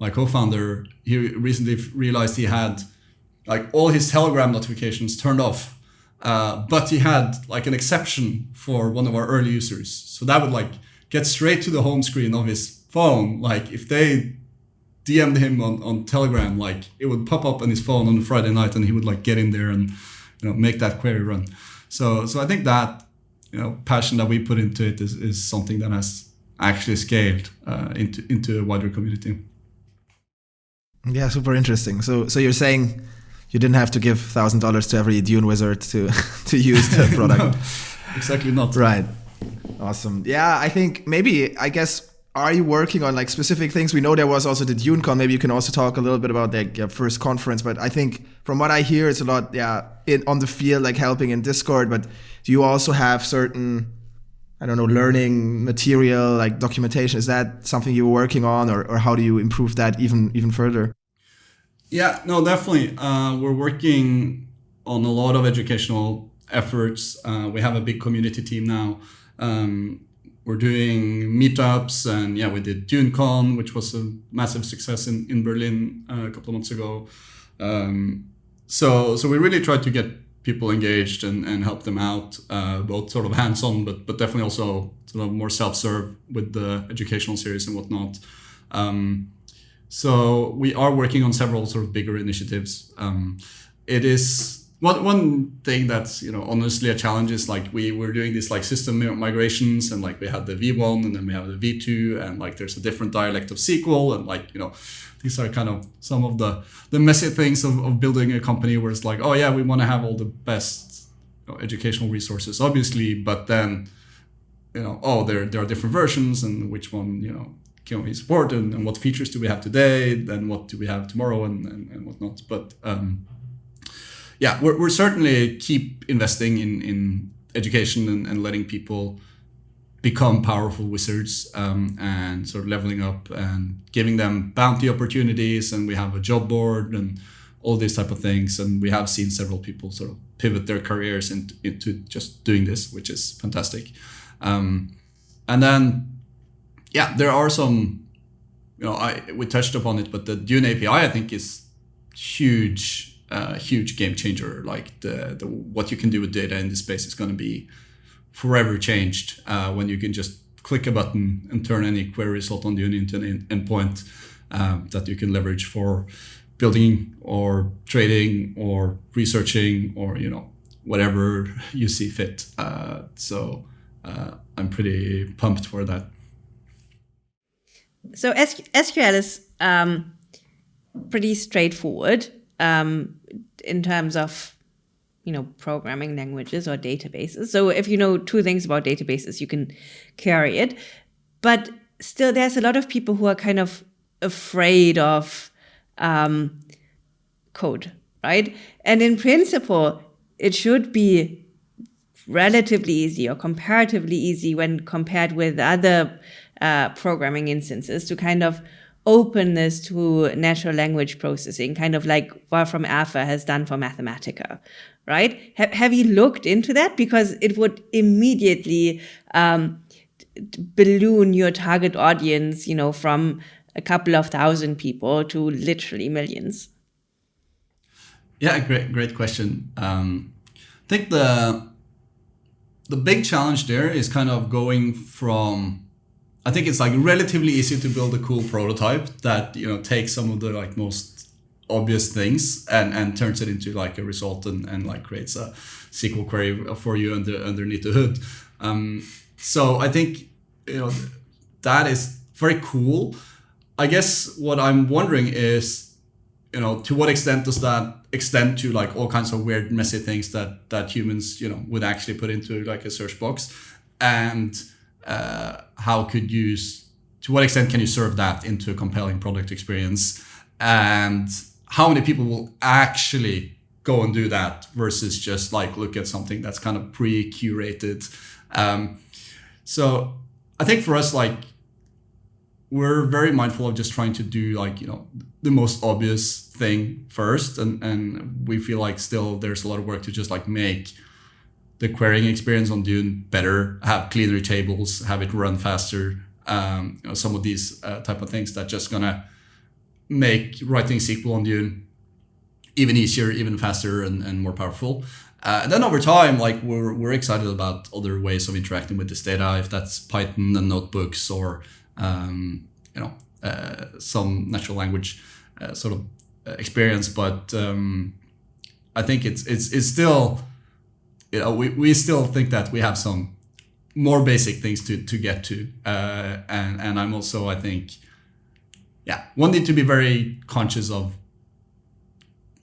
my co-founder, he recently realized he had like all his Telegram notifications turned off. Uh, but he had like an exception for one of our early users. So that would like get straight to the home screen of his phone. Like if they DM'd him on, on Telegram, like it would pop up on his phone on a Friday night and he would like get in there and you know make that query run. So so I think that you know passion that we put into it is, is something that has actually scaled uh, into into a wider community. Yeah, super interesting. So so you're saying you didn't have to give thousand dollars to every Dune wizard to <laughs> to use the <laughs> product. no, exactly not. Right. Awesome. Yeah, I think maybe I guess are you working on like specific things? We know there was also the DuneCon. Maybe you can also talk a little bit about the your first conference. But I think from what I hear, it's a lot, yeah, in, on the field, like helping in Discord. But do you also have certain, I don't know, learning material, like documentation? Is that something you're working on, or, or how do you improve that even even further? Yeah, no, definitely. Uh, we're working on a lot of educational efforts. Uh, we have a big community team now. Um, we're doing meetups, and yeah, we did DuneCon, which was a massive success in in Berlin uh, a couple of months ago. Um, so, so we really tried to get people engaged and, and help them out, uh, both sort of hands-on, but but definitely also sort of more self-serve with the educational series and whatnot. Um, so we are working on several sort of bigger initiatives. Um, it is one one thing that's you know honestly a challenge is like we were doing these like system migrations and like we had the V1 and then we have the V2 and like there's a different dialect of SQL and like you know these are kind of some of the the messy things of, of building a company where it's like oh yeah we want to have all the best you know, educational resources obviously but then you know oh there there are different versions and which one you know can we support and, and, what features do we have today and what do we have tomorrow and, and, and whatnot. But um, yeah we're, we're certainly keep investing in, in education and, and letting people become powerful wizards um, and sort of leveling up and giving them bounty opportunities. And we have a job board and all these type of things. And we have seen several people sort of pivot their careers into, into just doing this which is fantastic. Um, and then yeah, there are some, you know, I we touched upon it, but the Dune API I think is huge, uh, huge game changer. Like the the what you can do with data in this space is going to be forever changed uh, when you can just click a button and turn any query result on Dune into an endpoint um, that you can leverage for building or trading or researching or you know whatever <laughs> you see fit. Uh, so uh, I'm pretty pumped for that so SQL is um, pretty straightforward um, in terms of you know programming languages or databases. So if you know two things about databases, you can carry it. But still, there's a lot of people who are kind of afraid of um, code, right? And in principle, it should be relatively easy or comparatively easy when compared with other uh, programming instances to kind of open this to natural language processing, kind of like Wolfram Alpha has done for Mathematica, right? Have, have you looked into that? Because it would immediately um, balloon your target audience, you know, from a couple of thousand people to literally millions. Yeah, great, great question. Um, I think the the big challenge there is kind of going from I think it's like relatively easy to build a cool prototype that you know takes some of the like most obvious things and and turns it into like a result and, and like creates a SQL query for you under underneath the hood. Um, so I think you know that is very cool. I guess what I'm wondering is, you know, to what extent does that extend to like all kinds of weird, messy things that that humans, you know, would actually put into like a search box, and uh, how could you to what extent can you serve that into a compelling product experience? And how many people will actually go and do that versus just like look at something that's kind of pre-curated? Um, so i think for us like we're very mindful of just trying to do like you know the most obvious thing first. And and we feel like still there's a lot of work to just like make the querying experience on Dune better, have cleaner tables, have it run faster. Um, you know, some of these uh, type of things that just gonna make writing SQL on Dune even easier, even faster, and, and more powerful. Uh, and then over time, like we're, we're excited about other ways of interacting with this data, if that's Python and notebooks or um, you know uh, some natural language uh, sort of uh, experience. But um, I think it's it's it's still you know, we, we still think that we have some more basic things to, to get to. Uh, and, and I'm also, I think, yeah, one need to be very conscious of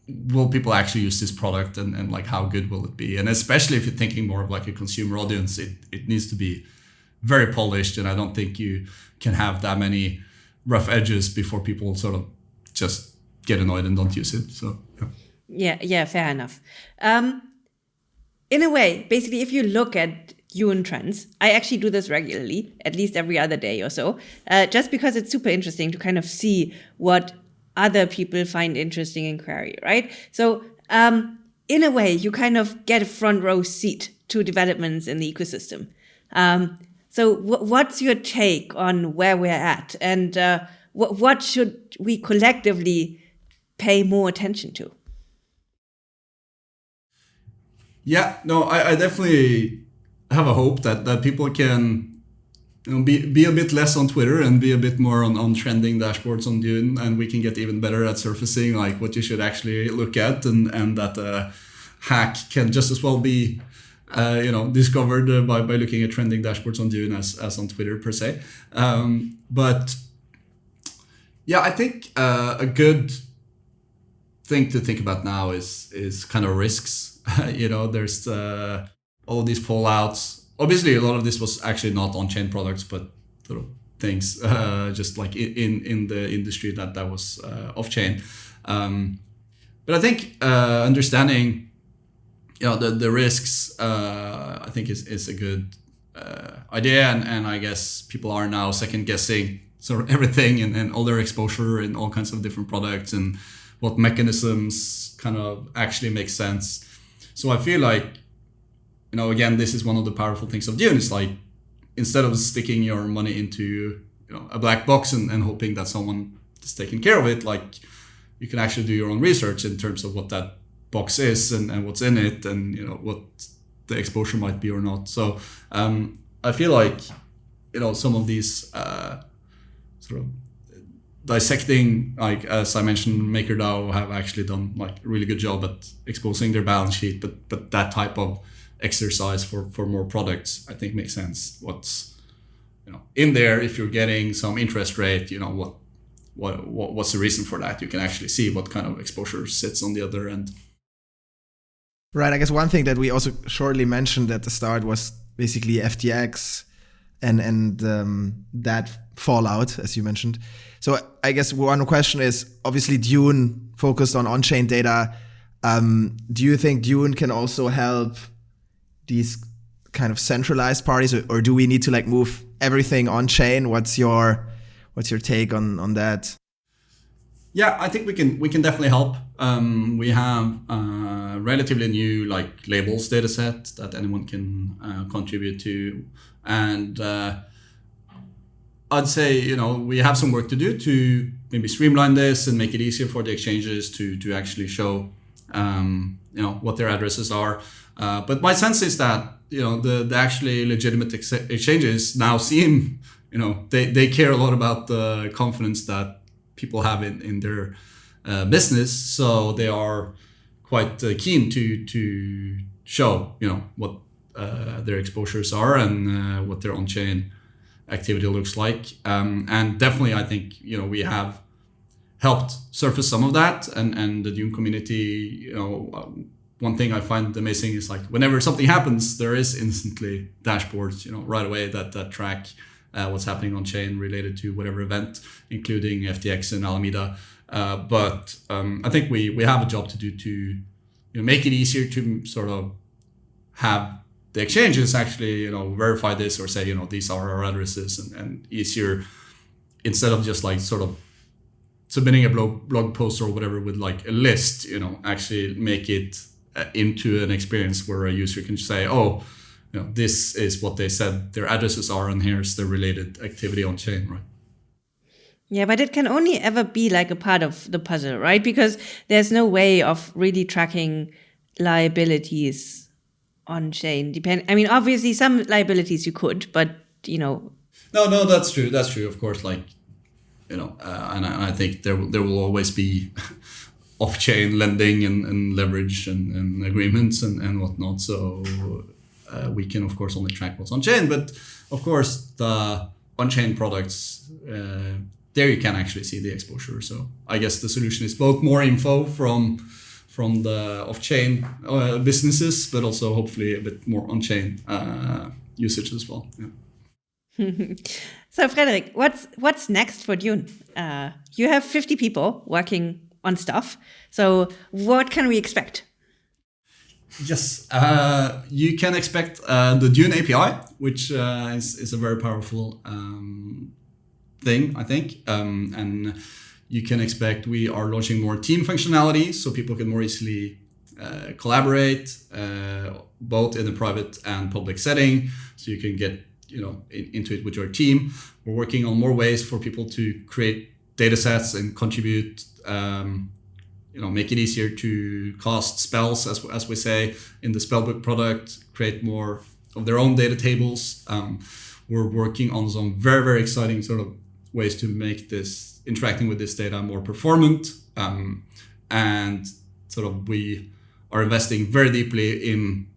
will people actually use this product and, and like how good will it be? And especially if you're thinking more of like a consumer audience, it, it needs to be very polished. And I don't think you can have that many rough edges before people sort of just get annoyed and don't use it. So, yeah. Yeah, yeah, fair enough. Um, in a way, basically, if you look at Dune trends, I actually do this regularly, at least every other day or so, uh, just because it's super interesting to kind of see what other people find interesting in query, right? So, um, in a way, you kind of get a front row seat to developments in the ecosystem. Um, so, what's your take on where we're at, and uh, what should we collectively pay more attention to? Yeah, no, I, I definitely have a hope that, that people can you know, be, be a bit less on Twitter and be a bit more on, on trending dashboards on Dune, and we can get even better at surfacing like what you should actually look at, and and that a hack can just as well be uh, you know discovered uh, by, by looking at trending dashboards on Dune as, as on Twitter per se. Um, but yeah, I think uh, a good thing to think about now is is kind of risks <laughs> you know, there's uh, all these fallouts. Obviously, a lot of this was actually not on-chain products, but sort of things <laughs> uh, just like in in the industry that that was uh, off-chain. Um, but I think uh, understanding, you know, the the risks, uh, I think is is a good uh, idea, and and I guess people are now second guessing sort of <laughs> everything and, and all their exposure in all kinds of different products and what mechanisms kind of actually make sense so I feel like, you know, again, this is one of the powerful things of Dune. It's like instead of sticking your money into you know a black box and, and hoping that someone is taking care of it, like you can actually do your own research in terms of what that box is and, and what's in it and you know what the exposure might be or not. So um, I feel like you know some of these uh, sort of dissecting, like as I mentioned, MakerDAO have actually done like a really good job at exposing their balance sheet. But but that type of exercise for for more products, I think makes sense. What's you know in there if you're getting some interest rate, you know what what, what what's the reason for that. You can actually see what kind of exposure sits on the other end. Right. I guess one thing that we also shortly mentioned at the start was basically FTX and and um, that fallout, as you mentioned. So I guess one question is obviously Dune focused on on-chain data. Um, do you think Dune can also help these kind of centralized parties, or, or do we need to like move everything on chain? What's your what's your take on on that? Yeah, I think we can we can definitely help. Um, we have a relatively new like labels data set that anyone can uh, contribute to, and uh, I'd say you know we have some work to do to maybe streamline this and make it easier for the exchanges to to actually show um, you know what their addresses are. Uh, but my sense is that you know the, the actually legitimate ex- exchanges now seem you know they, they care a lot about the confidence that people have in, in their uh, business so they are quite uh, keen to to show you know what uh, their exposures are and uh, what their on-chain activity looks like um, and definitely i think you know we have helped surface some of that and and the dune community you know um, one thing I find amazing is like whenever something happens, there is instantly dashboards, you know, right away that that track uh, what's happening on chain related to whatever event, including FTX and Alameda. Uh, but um, I think we we have a job to do to you know, make it easier to sort of have the exchanges actually you know verify this or say you know these are our addresses and, and easier instead of just like sort of submitting a blog blog post or whatever with like a list you know actually make it uh, into an experience where a user can say, oh, you know, this is what they said their addresses are, and here's the related activity on chain, right? Yeah, but it can only ever be like a part of the puzzle, right? Because there's no way of really tracking liabilities on chain. Depend. I mean, obviously, some liabilities you could, but you know. No, no, that's true. That's true. Of course, like you know, uh, and, I, and I think there there will always be <laughs> off-chain lending and, and leverage and, and, agreements and, and whatnot. So uh, we can of course only track what's on chain, but of course the on-chain products uh, there you can actually see the exposure. So I guess the solution is both more info from from the off-chain uh, businesses, but also hopefully a bit more on-chain uh, usage as well. Yeah. <laughs> so Fredrik, what's what's next for Dune? Uh, you have 50 people working on stuff. So what can we expect? Yes, uh, you can expect uh, the Dune API, which uh, is, is a very powerful um, thing, I think. Um, and you can expect we are launching more team functionality so people can more easily uh, collaborate, uh, both in a private and public setting. So you can get you know in, into it with your team. We're working on more ways for people to create data sets and contribute um, you know make it easier to cast spells as, as we say in the spellbook product create more of their own data tables um, we're working on some very very exciting sort of ways to make this interacting with this data more performant um, and sort of we are investing very deeply in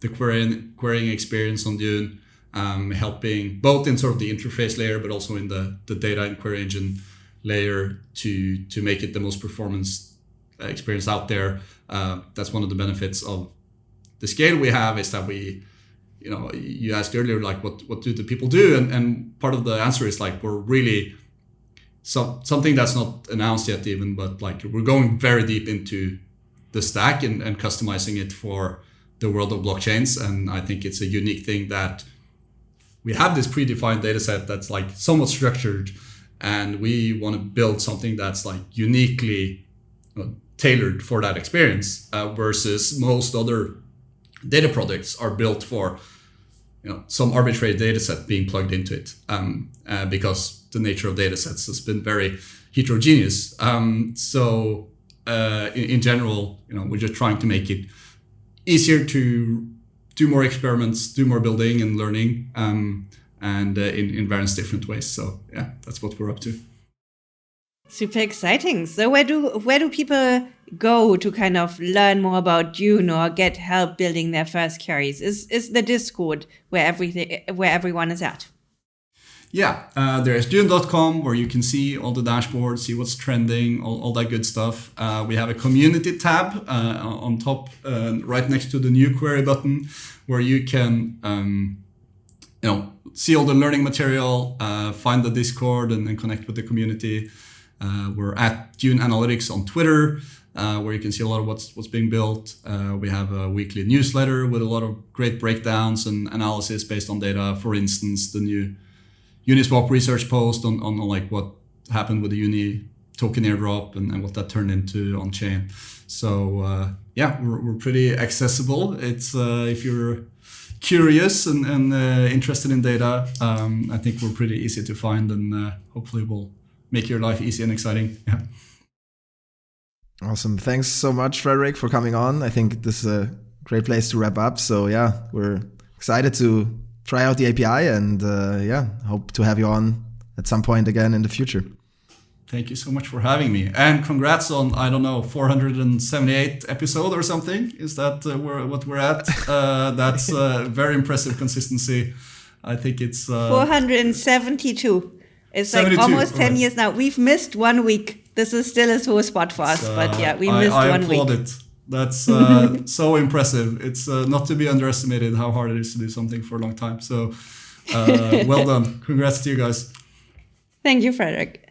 the querying, querying experience on Dune, um, helping both in sort of the interface layer, but also in the, the data and query engine layer to to make it the most performance uh, experience out there. Uh, that's one of the benefits of the scale we have is that we, you know, you asked earlier like what what do the people do, and and part of the answer is like we're really some something that's not announced yet even, but like we're going very deep into the stack and, and customizing it for the world of blockchains, and I think it's a unique thing that we have this predefined data set that's like somewhat structured. And we want to build something that's like uniquely tailored for that experience uh, versus most other data products are built for you know some arbitrary data set being plugged into it um, uh, because the nature of data sets has been very heterogeneous um, so uh, in, in, general you know we're just trying to make it easier to do more experiments do more building and learning um, and uh, in, in various different ways. So yeah, that's what we're up to. Super exciting. So where do where do people go to kind of learn more about Dune or get help building their first queries? Is is the Discord where everything where everyone is at? yeah, uh, there's Dune.com where you can see all the dashboards, see what's trending, all, all that good stuff. Uh, we have a community tab uh, on top, uh, right next to the new query button, where you can, um, you know, see all the learning material, uh, find the Discord, and, connect with the community. Uh, we're at Dune Analytics on Twitter. Uh, where you can see a lot of what's what's being built. Uh, we have a weekly newsletter with a lot of great breakdowns and analysis based on data. For instance, the new Uniswap research post on, on like what happened with the Uni token airdrop and, and what that turned into on chain. So uh, yeah, we're, we're pretty accessible. It's uh, if you're curious and, and uh, interested in data, um, I think we're pretty easy to find and uh, hopefully will make your life easy and exciting. <laughs> Yeah. Awesome. Thanks so much, Fredrik, for coming on. I think this is a great place to wrap up. So yeah, we're excited to try out the API and uh, yeah, hope to have you on at some point again in the future. Thank you so much for having me, and congrats on I don't know 478 episode or something. Is that uh, where, what we're at? Uh, <laughs> that's uh, very impressive consistency. I think it's uh, 472. It's 72, like almost 10 right. years now. We've missed one week. This is still a sore spot for us, but yeah, we missed I, I one week. It. That's uh, <laughs> so impressive. It's uh, not to be underestimated how hard it is to do something for a long time. So, uh, <laughs> well done. Congrats to you guys. Thank you, Fredrik.